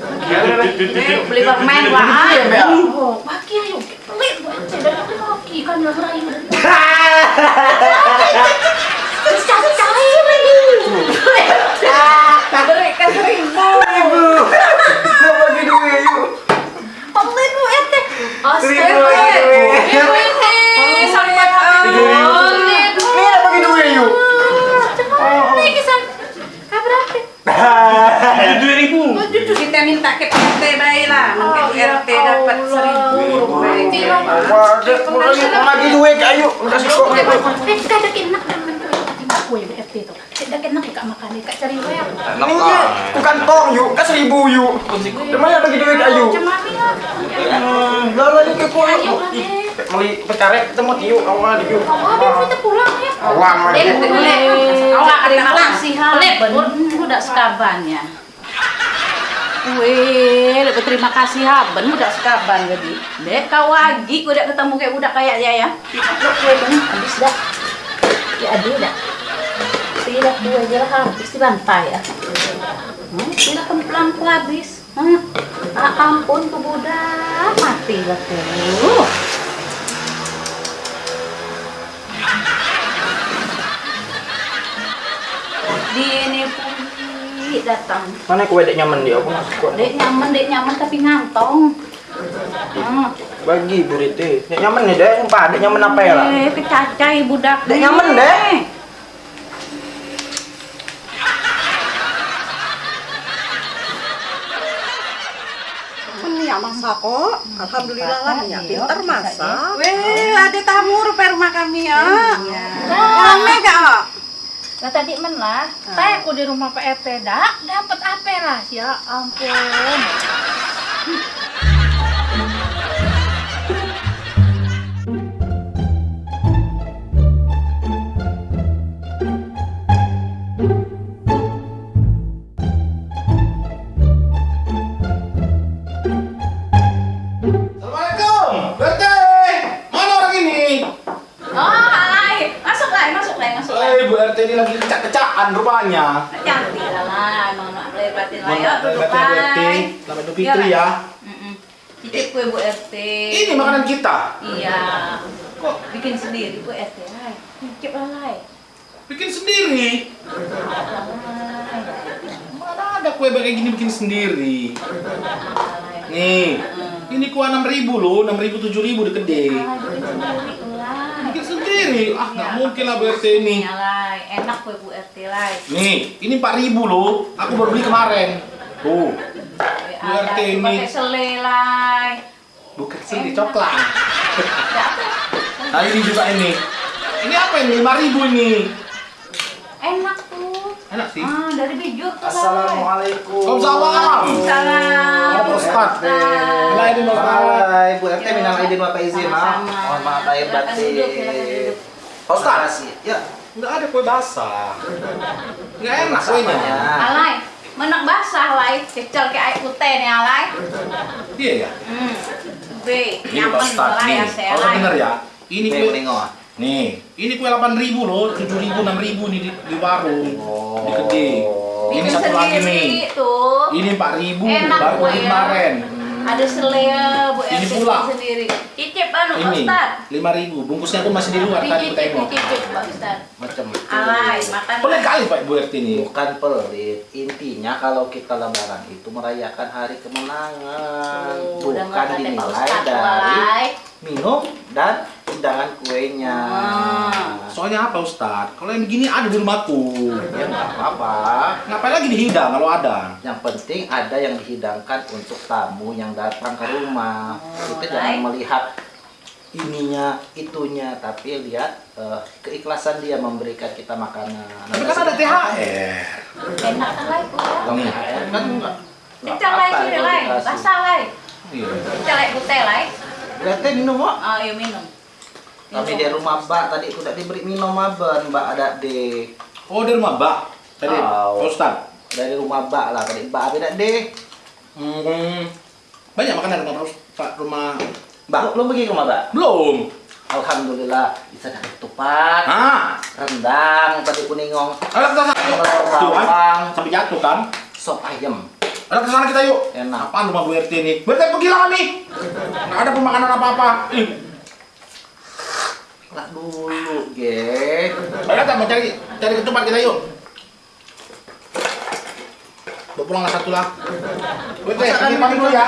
Beli permen lah. Oh, pagi ayo. Pelit Bu aku pagi kan udah dari Cari-cari lagi. Ke seribu. Mau bagi duit yuk. Pelit Bu RT. Seribu Ibu ini sampai Ini bagi duit yuk. Cepat. Ini kisah. Kabar Dua ribu. kita minta ke RT baik lah. Mungkin RT dapat seribu. Mau bagi duit ayo. Kasih kok. Eh, kena temen tuh. Gue di FT tuh. Kada kena kak makan kak cari yuk, kan seribu yuk. Bagi duit. Lalu ini ke. Meli ketemu yuk, awal yuk. Oh, kita pulang ya. Awal. Udah ya. Weh, lebih terima kasih Haben udah sekaban jadi. Dek kau lagi udah ketemu kayak udah kayak dia ya. Bang habis dah. Ya aduh dah. Tidak dua aja lah habis di bantai ya. Hmm, tidak pelan habis. Hmm. Ah, ampun tuh budak mati lah tuh. Di ini pun datang. Mana kue dek nyaman dia? Aku masuk kok. Dek nyaman, dek nyaman tapi ngantong. Hmm. Bagi Bu Riti. Dek nyaman nih dek, sumpah dek nyaman apa ya lah? Eh, kecacai budak. Dek nyaman, Dek. Ya masak kok. Alhamdulillah lah ya pintar masak. Weh, ada tamu rupa rumah kami ya. Rame gak? Lah tadi men lah, teh aku di rumah Pak RT dak dapat apa lah? Ya ampun. *laughs* Eh, Bu RT ini lagi kecak-kecakan rupanya. Cantik lah mau nak beli batin lah. Duduk maaf, Bu RT. Selamat Idul Fitri ya. Mm-mm. Cicip kue Bu RT. Ini makanan kita. Iya. Kok bikin sendiri Bu RT. Cicip lah. Bikin sendiri. Mana ada kue kayak gini bikin sendiri? Nih, ini kue 6000 loh, 6000 7000 di gede. Ah, sendiri. Ah, nggak mungkin lah Bu RT ini. Ya lah, enak kue Bu RT lah. Nih, ini 4000 loh. Aku baru beli kemarin. Tuh, Bu RT ini. Pakai selai. bukan sih coklat. *laughs* Nah, ini juga ini. Ini apa ini? 5000 ini. Enak tuh. Enak sih. Ah, dari bijur tuh. Assalamualaikum. Waalaikumsalam. Salam. Pak Ustaz. Minal aidin wal faizin. Hai, Bu RT minal aidin wal faizin, maaf. Sama-sama. Mohon maaf lahir Silakan batin. duduk, silakan duduk. Pak Ustaz. Ya, Enggak ada kue basah. Enggak enak Basah kuenya. apanya? Alay, menak basah lai, kecil kayak air putih nih alay. Iya ya. Hmm. B, Ini Pak nyaman Ustaz lah ya nih. saya Kalau alay. denger ya, Ini Nih, kue menengok. Nih, ini kue 8.000 loh, 7.000, 6.000 nih di, di warung. Oh. Di gede. Ini satu lagi sendiri nih. tuh. Ini 4.000 Enak baru beli ya. kemarin. Ada selea Bu Ini pula. sendiri. Cicip anu Ini Ustad. 5.000. Bungkusnya pun masih di luar tadi Dicicip, tengok. dicicip Pak Ustad. Macam. Alay, makan. Pelit kali Pak Bu RT ini. Bukan pelit. Intinya kalau kita lebaran itu merayakan hari kemenangan. Oh, Bukan dinilai dari minum dan hidangan kuenya. Ah. Soalnya apa Ustad? Kalau yang begini ada di rumahku. Ya nggak apa-apa. Ngapain lagi dihidang kalau ada? Yang penting ada yang dihidangkan untuk tamu yang datang ke rumah. Kita jangan melihat ininya, itunya, tapi lihat eh, keikhlasan dia memberikan kita makanan. Tapi kan ada THR. Enak ya. Kalau THR kan enggak. Kita lay sini lay, basah lay. Iya. Kita lay putih lay. Berarti minum kok. Oh, iya minum. Kami di rumah Mbak tadi aku tak diberi minum aben Mbak ada di Oh di rumah Mbak. Tadi Oh. Pak Ustad. dari rumah Mbak lah tadi Mbak ada di Hmm, banyak makanan rumah Pak rumah Mbak belum pergi ke rumah Mbak belum. Alhamdulillah bisa dapat tupat Ah, rendang tadi kuningong. Tuh kan, bawang sampai jatuh kan. sop ayam Ayo ke sana kita yuk. Enak. Apaan rumah Bu RT ini? RT pergi lah kami. Nggak ada pemakanan apa-apa. Lah dulu ge Ayo kita mau cari cari ketupat kita yuk. Bawa pulang lah satu lah. Kan kami pamit dulu ya.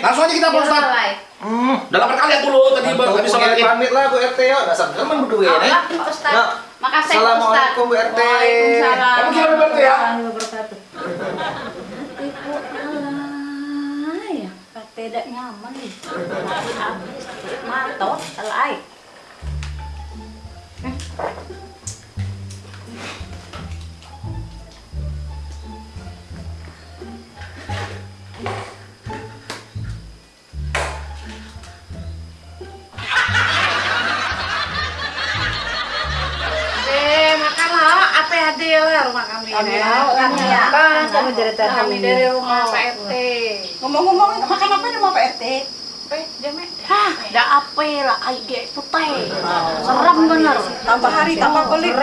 Langsung aja kita Pak Ustad. lay. hmm Udah lapar kali aku dulu tadi baru habis sholat pamit lah Bu RT yuk dasar teman berdua Oh, nih lah, Pak Ustad. Yuk. Makasih Pak Ustad. Assalamualaikum, Bu RT. Waalaikumsalam. Kamu gimana, Bu RT, ya? Ibu tidak nyaman nih. Habis matot alay. Kami dari kami dari rumah Pak RT. Ngomong-ngomong, makan apa di rumah Pak RT? Eh, jamek. Hah, dah apa lah aige putih. Serem bener. Tambah hari tambah pelit.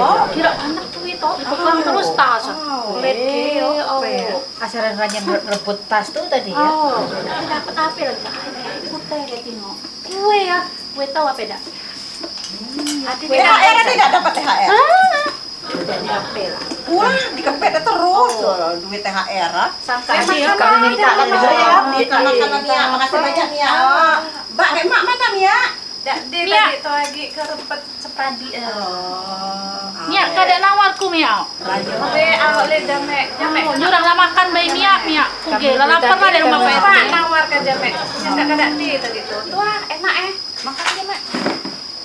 Oh, kira anak tuh itu, bukan terus tas. Ke, oh. Asaran ranjang rebut tas tuh tadi ya. Oh, tapi dapat apa lagi? Putih kayak tino. Kue ya, kue tahu apa dah? THR tidak dapat THR. Apa lah? Wah, dikepet terus loh, duit THR. ah. Aja kami minta kan Bisa juga ya, ya. Mia, makanan Mia, makasih banyak Mia. Mbak, kayak mak mana Mia? Dak dia Mia. tadi tuh lagi ke rebut sepradi. Mia, kada nawarku Mia. Be awak le jamek. Jamek. Oh, nyurang lah makan bayi Mia, Mia. Kuge lah lapar lah dari rumah Pak nawar ke jamek. Yang kada di tadi tuh. Tuh enak eh. Makan jamek.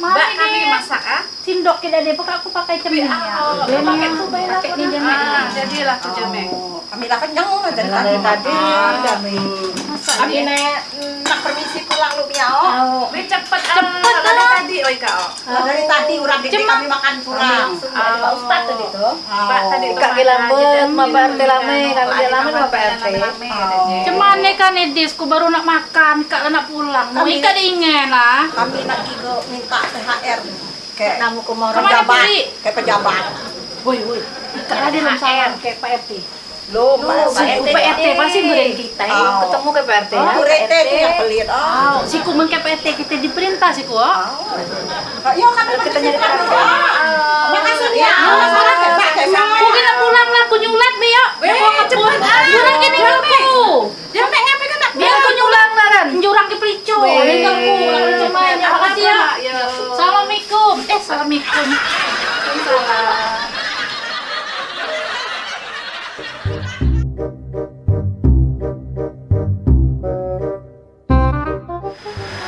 Mbak kami masak ah. Sindok kita deh, pokok aku pakai cemil Mia. Oh, Dia pakai tuh bayar Pakai aku di dah. jamek. Ah, Jadilah ke jamek. Oh, kami lah kenyang lah dari tadi. Dari tadi kami. Kami dia? nek nak permisi pulang lu Mia. oh. Tahu. Be cepet Cepet, dari ah. tadi oi kau. Dari tadi urang Cuma- kami makan pulang. Dari Pak Ustad tadi tuh. Pak tadi Kak aja, sama Pak RT lame, lame Adi sama Pak RT. ada. Cuman nih kan Edis, ku baru nak makan, kak lah nak pulang. Mau Kami- ikat ingin lah. Kami nak gigo minta THR kayak Namu ke mau Ke mana pejabat, kayak pejabat. Woi, woi. Kak dia belum sama kayak Pak RT. Lu Pak RT. Pak RT pasti beren kita. ya. Ketemu ke Pak RT Oh, ya. Bu RT itu yang pelit. Oh. Si ku mengke Pak RT kita diperintah si ku. oh. Yo kami kita nyari Makasih ya. Sama. Ku kena pulang lah, ku nyulat be ya. Weh, cepet. Jurang gini aku. Jamek ngapain kan nak Biar ku nyulang lah kan. Jurang ke pelicu. Ini ku. Makasih ya. Ya. Assalamualaikum. Eh, assalamualaikum.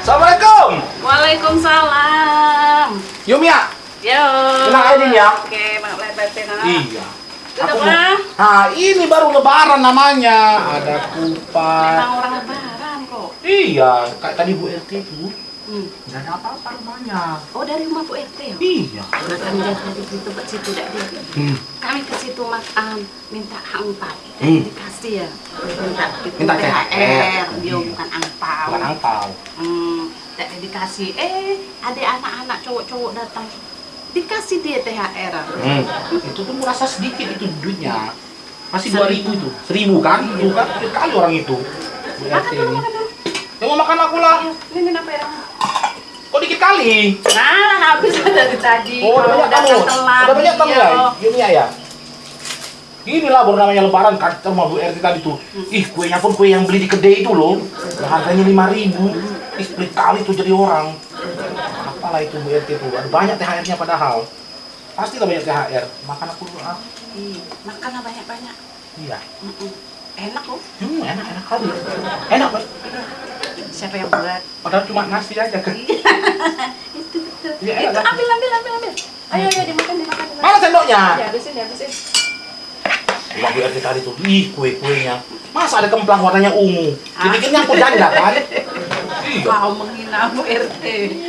Assalamualaikum. Waalaikumsalam. Yuk Mia. Yo. Kenal Aidin ya? Oke, mak lebatin. Iya. Aku apa? Nah, ini baru lebaran namanya. Ada kupat. Memang orang lebaran kok. Iya, kayak tadi Bu RT itu. Hmm. Ada apa-apa rumahnya. Oh dari rumah Bu RT ya? Iya. Udah kami dari situ ke situ dak dia. Hmm. Kami ke situ makan minta angpau. Hmm. Dikasih ya. Minta Minta. THR. Dia bukan angpau. Bukan angpau. Hmm tak dikasih. Eh ada anak-anak cowok-cowok datang. Dikasih dia THR hmm. itu tuh merasa sedikit itu duitnya. Masih dua ribu itu. Seribu kan? Itu kan? Kali orang itu. Makan makan yang mau makan aku lah. Iya, ini apa ya? Kok dikit kali? Nah habis *laughs* dari tadi. Oh udah banyak tamu udah banyak tamu ya? Ini ya, ya? Inilah baru namanya lebaran kacau sama Bu RT tadi tuh. Hmm. Ih, kuenya pun kue yang beli di kedai itu loh. Harganya 5000. Istri kali itu jadi orang. Apalah itu Bu RT itu. Banyak THR-nya padahal. pasti lah banyak THR. Makan aku dulu. Ah. Iya, Makanlah banyak-banyak. Iya. Enak loh. Hmm, enak, enak kali. Enak, Pak. Siapa yang buat? Padahal cuma nasi aja kan. Iya. *laughs* itu betul. Ya, itu kan? ambil, ambil, ambil, ambil. Ayo, ayo dimakan, dimakan. dimakan. Mana sendoknya? Ya, habisin, habisin. Wah, Bu RT tadi tuh, ih kue-kuenya. Masa ada kemplang warnanya ungu? Dipikirnya aku janda kan? Iya. kau menghina Bu RT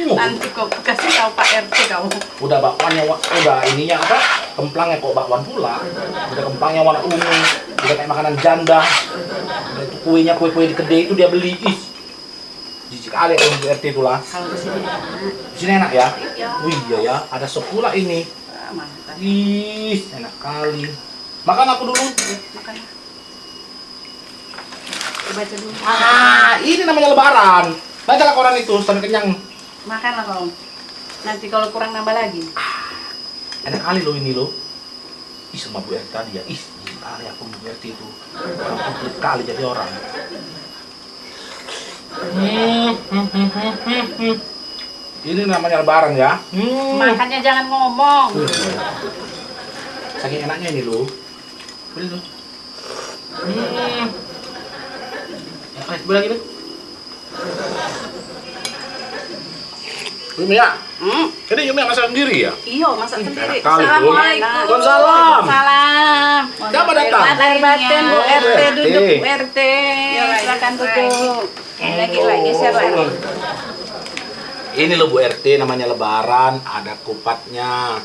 nanti kau kasih tahu Pak RT kamu Udah bakwannya, wa- udah ininya apa? Kemplangnya kok bakwan pula. Udah kemplangnya warna ungu. Udah kayak makanan janda. Udah itu kuenya, kue-kue di kedai itu dia beli. Ih, jijik kali kalau Bu RT itu lah. kalau di sini enak Di sini enak ya? ya Wih, iya ya. Ada sop pula ini. Mantap Ih, enak kali. Makan aku dulu. makan baca dulu Ah, ini namanya lebaran. Bacalah koran itu sampai kenyang. makanlah kau nanti kalau kurang nambah lagi Enak kali loh ini loh. Ih sama Bu RT tadi ya. Ih, kali aku Bu RT itu. Orang komplit kali jadi orang. Hmm, hmm, hmm, hmm, hmm. Ini namanya lebaran ya. Hmm. makannya jangan ngomong Saking enaknya ini loh. Beli loh. Hmm. Ya, ayo, lagi deh. Yumi ya, hmm. ini Yumi yang masak sendiri ya? iyo masak sendiri. Assalamualaikum Waalaikumsalam. salam Siapa datang? lahir batin Bu Oh, RT Bu RT. duduk Bu RT silakan duduk lagi lagi siapa Ini loh Bu RT namanya lebaran, ada kupatnya,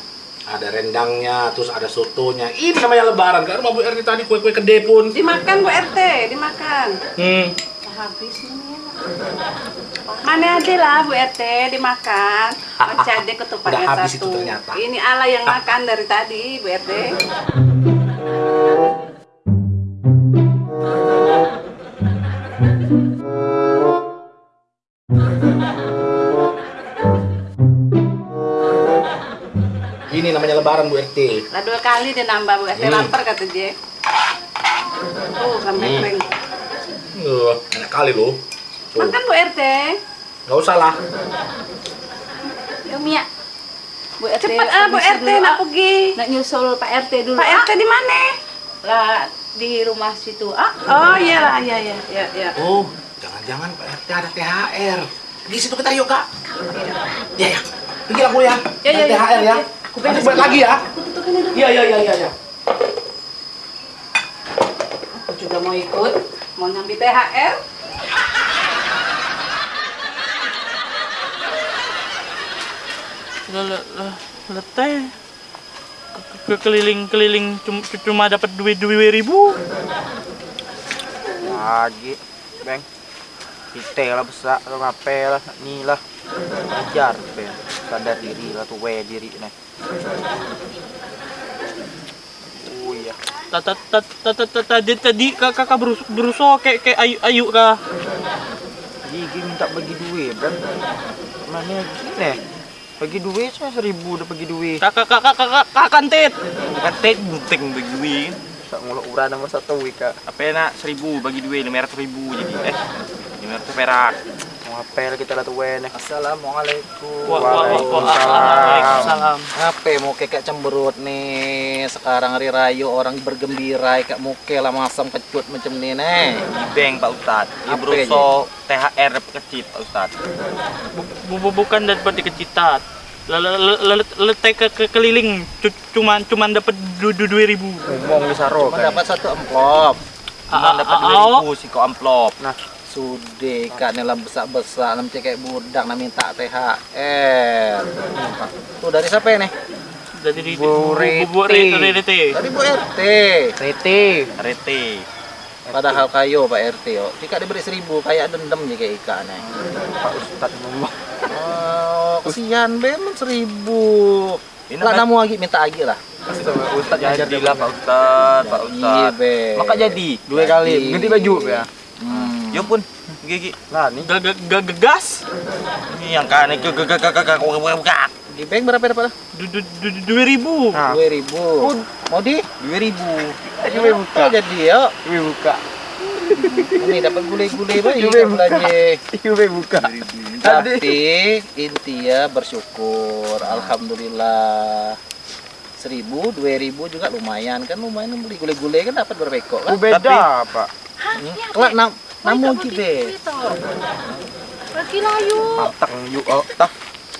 ada rendangnya, terus ada sotonya. Ini namanya lebaran. Karena rumah Bu RT tadi kue-kue gede pun. dimakan Bu RT dimakan Hmm. habis ini Mana ada lah Bu RT dimakan. Masih *laughs* ada ketupatnya satu. itu ternyata. Ini ala yang makan dari tadi Bu RT. *laughs* Ini namanya lebaran Bu RT. Lah dua kali dia nambah Bu RT Hmm. lapar kata dia. Tuh sampai Hmm. kering. Uh, enak kali loh. Tuh, Makan Bu RT. nggak usah lah. Yuk Mia. Bu RT. Cepat ah Bu RT dulu, nak ah. pergi. Nak nyusul Pak RT dulu. Pak RT di mana? ah. Lah di rumah situ. Ah, Oh iya lah, iya iya iya iya. Oh, jangan-jangan Pak RT ada THR. Di situ kita yuk kak. Ya ya. Pergi Bu ya. Ya, ya, Ada ya. THR ya. Beres balik lagi ya. Aku tutupin dulu. Iya iya iya iya. Ya. Aku juga mau ikut. Mau nyambi THR. Lah, lah, lah, lah, teh. Ke- ke- Keliling-keliling cum- cuma dapat duit dua ribu. Lagi, Bang. Kita lah besar, lo ngapain lah, ni lah. Ajar, Bang. Sadar diri lah tuh, we diri nih. Oh iya. Ta- ta- ta- ta- ta- ta- Tadi tadi kak- kakak berus- berusaha kayak kayak ayu ayu kah? Gigi minta bagi duit, Bang. Mana gini? Bagi duit saya seribu udah bagi duit. Kakak kakak kakak kakak kantit. Katet bunting bagi duit. Tak ngulak urang nomor satu Wika. Apa nak seribu bagi duit lima ratus ribu jadi eh lima ratus perak. Mau apel kita lah tuh we nih. Assalamualaikum. Waalaikumsalam. Apa mau kayak cemberut nih sekarang hari raya orang bergembira kayak muke lah masam kecut macam ni nih. Di bank Pak Ustad. Berusaha THR kecil Pak Ustad. Bu- bu- bukan dapat dikecitat. Letek ke, ke keliling cu- cuman cuman dapat dua dua ribu. Ngomong di saro Cuma dapat satu amplop. Ah, Cuma dapat ah, dua ah, ribu sih kok amplop. Nah. Sudah kan dalam besar-besar nam kayak budak nam minta THR. Tuh dari siapa nih? Jadi di Bu Reti. Dari Bu RT. Rete. Reti. Padahal kayo Pak RT yo. Jika diberi seribu kayak dendam nih kayak ikan nih. Pak Ustadz ngomong. Oh, kesian memang seribu. Lah kan- namu lagi minta lagi lah. Kasih sama Ustadz yang ajar dia. Jadilah Pak Ustad, Pak Iya Ustad. be. Maka jadi dua kali Jadi. ganti baju ya. Hmm. Ya pun, gigi. Nah, nih. Gegas. Ini yang kan ke ke ke ke ke ke Di bank berapa dapat? Dua ribu. Nah. Dua ribu. Mau di? Dua ribu. Dua buka. Jadi ya. Dua buka. Ini dapat gulai-gulai banyak belanja. Dua buka. Tapi intinya bersyukur. Alhamdulillah seribu, dua ribu juga lumayan kan lumayan beli gulai-gulai kan dapat berapa ekor kan? Beda Tapi, apa? Hmm? Kelak enam Baik, kita. Lagi layu. Pantang yuk. Oh, tah.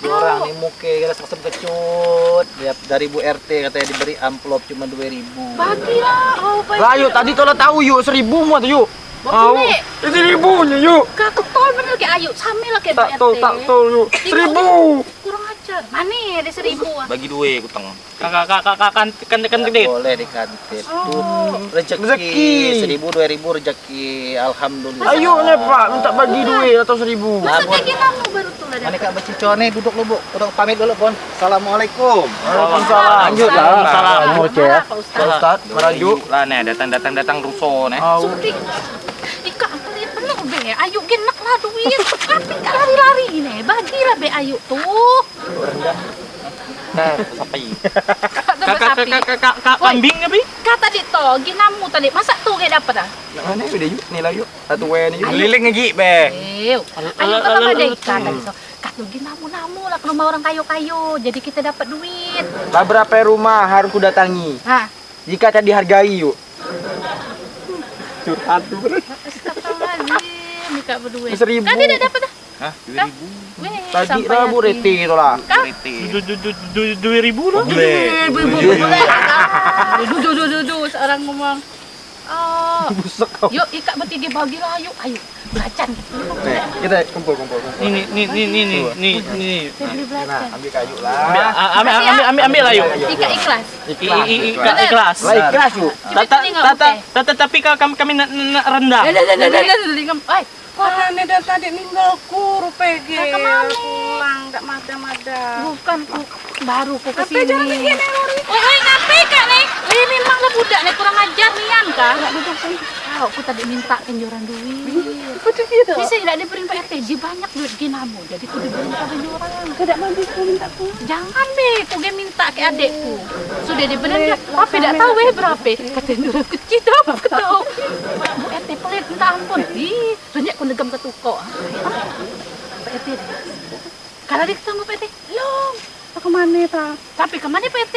dua orang nih muke kira sesem kecut Dia- dari Bu RT katanya diberi amplop cuma dua ribu. Bagilah. Oh, baik. Lah yuk tadi kalau tahu yuk seribu mu tuh yuk. Mau. Ini ribunya yuk. Kak ketol bener kayak ayu. Samil lah kayak Tak tol tak tol yuk. Seribu. Kurang ajar. Mana ada seribu ah. Bagi dua kutang. Kakak kakak kakak kan kan kan gede. Boleh di kantin. Oh. Rezeki. Rezeki. Seribu dua ribu rezeki. Alhamdulillah. Ayo nih Pak, minta bagi duit atau seribu. Gini kamu baru tuh lah. Mana kak becicon nih duduk lu bu, udah pamit dulu pon. Assalamualaikum. Waalaikumsalam. Lanjut lah. Salam. Mau cek. Pak Ustad, merajuk. Lah nih datang datang datang ruso nih. Au. Sudi. Ika pelit be. Ayu genak lah duit. Tapi gak lari-lari ini. Bagilah be ayu tuh. Nah, sapi. Kata Kakak kakak kakak kakak kambing apa? Tadi to, ginamu tadi. Masa tuh kayak dapet ah? Nak mana udah yuk, nih lah yuk. Satu wen yuk. Keliling lagi be. Ayo kita pada ikan tadi so. Kata ginamu-namu lah ke rumah orang kayu-kayu. Jadi kita dapat duit. Lah berapa rumah harus ku datangi? Hah? Jika tak dihargai yuk. Curhat tuh nih kak berdua. Seribu. Kan tidak dapat dah. Hah? 2000. Tadi rabu reti itu lah. Reti. Dua ribu lah. Dua ribu. Duh, duh, duh, duh, seorang ngomong. Oh. Busuk kau. Yuk ikat bertiga bagi lah yuk. Ayo belacan. Kita kumpul kumpul Ini, Ini ini ini ini ini ini. Nah, ambil kayu lah. Ambil ambil ambil ambil. Ikat ikhlas. Ikat ikhlas. Ikat ikhlas. Tata tata tapi kami kami rendah. Rendah. Karena ini dari tadi ninggalku rupegi. Nah, ke mana? Pulang, tak mada-mada. Bukan ku baru ku Apa ke sini. jangan begini? Oi, oi, ngapain kak nih? Eh, memang lah budak nih kurang ajar nian kak. Tahu, aku tadi minta kenjuran duit. Betul gitu. Bisa tidak diberi Pak RT, banyak duit ginamu. Jadi ku diberi kenjuran. Tidak mampu ku minta ku. Jangan deh, ku ge minta ke adekku. Sudah diberi tapi tidak tahu eh berapa. Kata kenjuran kecil aku tahu. Maksudnya entah pun di renyek ku negam ke tuko. PT. Kalau di ketemu PT, long. apa ke mana ta? Tapi ke mana PT?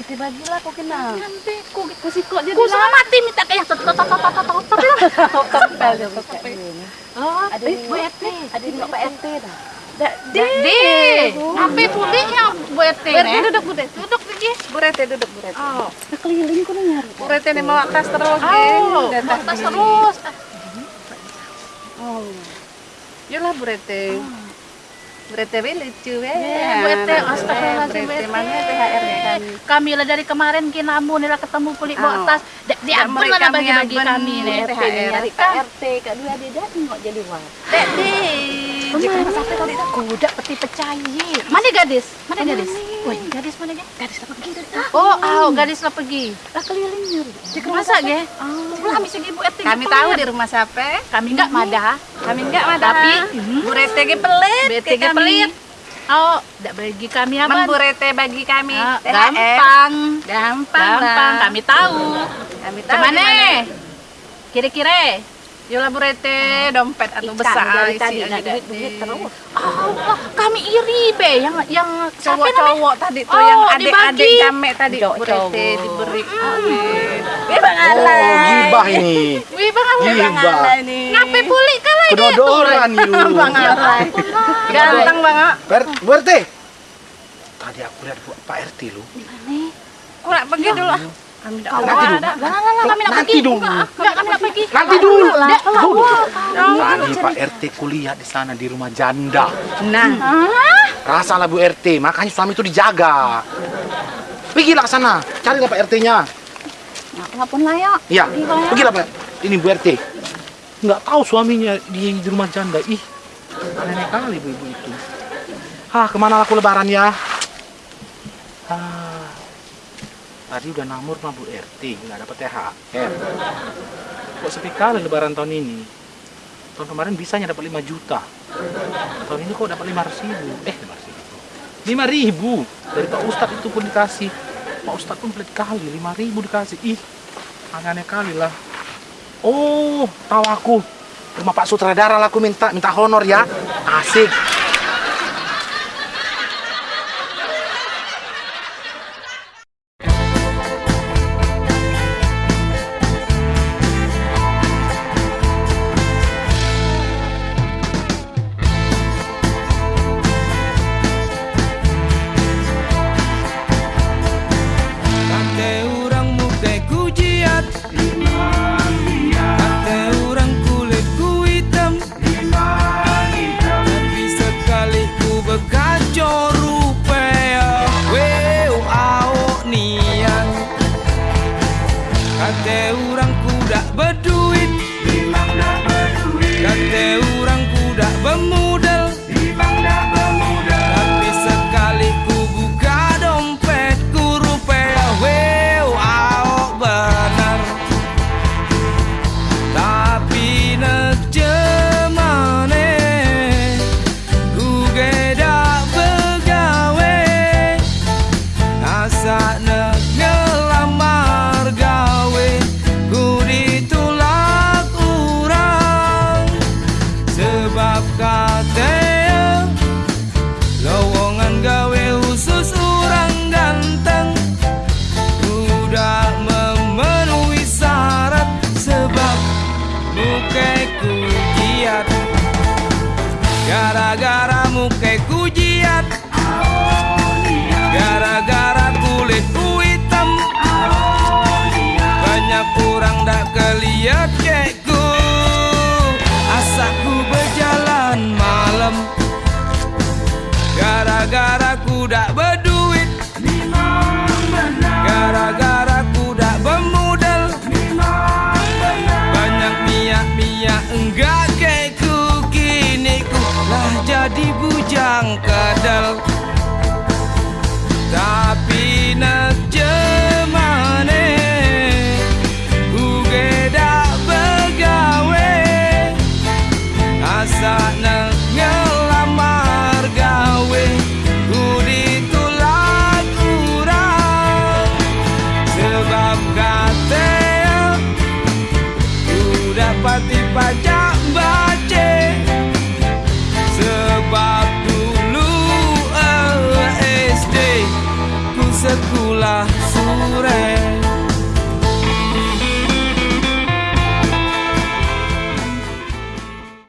Kita bagilah kau kenal. Nanti ku ku kok jadi. Ku sama mati minta kayak tot tot tot tot tot tot. Tot tot. *laughs* Oh, ada eh, PT, ada Pak PT jadi di. Tapi putihnya burete. Berarti duduk burete. Duduk di burete duduk burete. Oh. Keliling kuno nyari. Burete nih mau atas terus, Oh, atas terus. Oh. Yolah burete. Burete we lucu we. Iya, burete astagfirullahalazim. Burete mana THR kan. Kami lah dari kemarin kinamu nila ketemu kulit bawa oh. tas. Di ampun lah bagi-bagi kami nih THR. Dari KRT kak dua dia dak jadi wah. Dak di. Kali kuda peti percaya. Mana gadis? Mana gadis? Woi, gadis mana gadis? Gadis lah pergi. Oh, oh, gadis lah pergi. Lah keliling nyuri. Masa ge? Lah kami segi Bu RT. Kami tahu di rumah siapa. Kami enggak madah. Kami enggak ada. Tapi Bu Rete ge pelit. Ke ge pelit. Oh, enggak bagi kami apa? Men Bu Rete bagi kami Ah, gampang. Gampang, Gampang, kami tahu. Kami tahu Ke mana? di mana. Kira-kira? Yola burete, dompet atau besar sih aja duit, duit terus. Allah, kami iri be yang yang cowok-cowok tadi tuh oh, yang adik-adik kami tadi burete diberi. Wi bang Ala. Oh, gibah ini. Wi bang Ala bang Ala ini. Ngapain pulik kalah dia? Kedodoran you. Bang Ala. Ganteng banget. Burete. Tadi aku lihat Pak RT lu. ini Kurang pergi ya dulu ah. Kami tidak nanti dulu. Kami tidak pergi. Nanti dulu. Nanti dulu. Pak RT kuliah di sana di rumah janda. Nah. Rasalah Bu RT, makanya suami itu dijaga. Pergilah ke sana, carilah Pak RT-nya. Nah, walaupun ya, Iya. Ya. Pergilah Pak. Ini Bu RT. Enggak tahu suaminya di, di rumah janda. Ih, aneh kali ibu-ibu itu. ah, ke mana aku lebaran ya? tadi udah namur sama Bu RT nggak dapat THR kok sepi kali lebaran tahun ini? Tahun kemarin bisanya dapat 5 juta. Tahun ini kok dapat 500 ribu? Eh 500 ribu. 5 ribu? Dari Pak Ustadz itu pun dikasih. Pak Ustadz pun pelit kali 5 ribu dikasih. Ih aneh-aneh kali lah. Oh tahu aku. Rumah Pak Sutradara lah aku minta. Minta honor ya. Asik.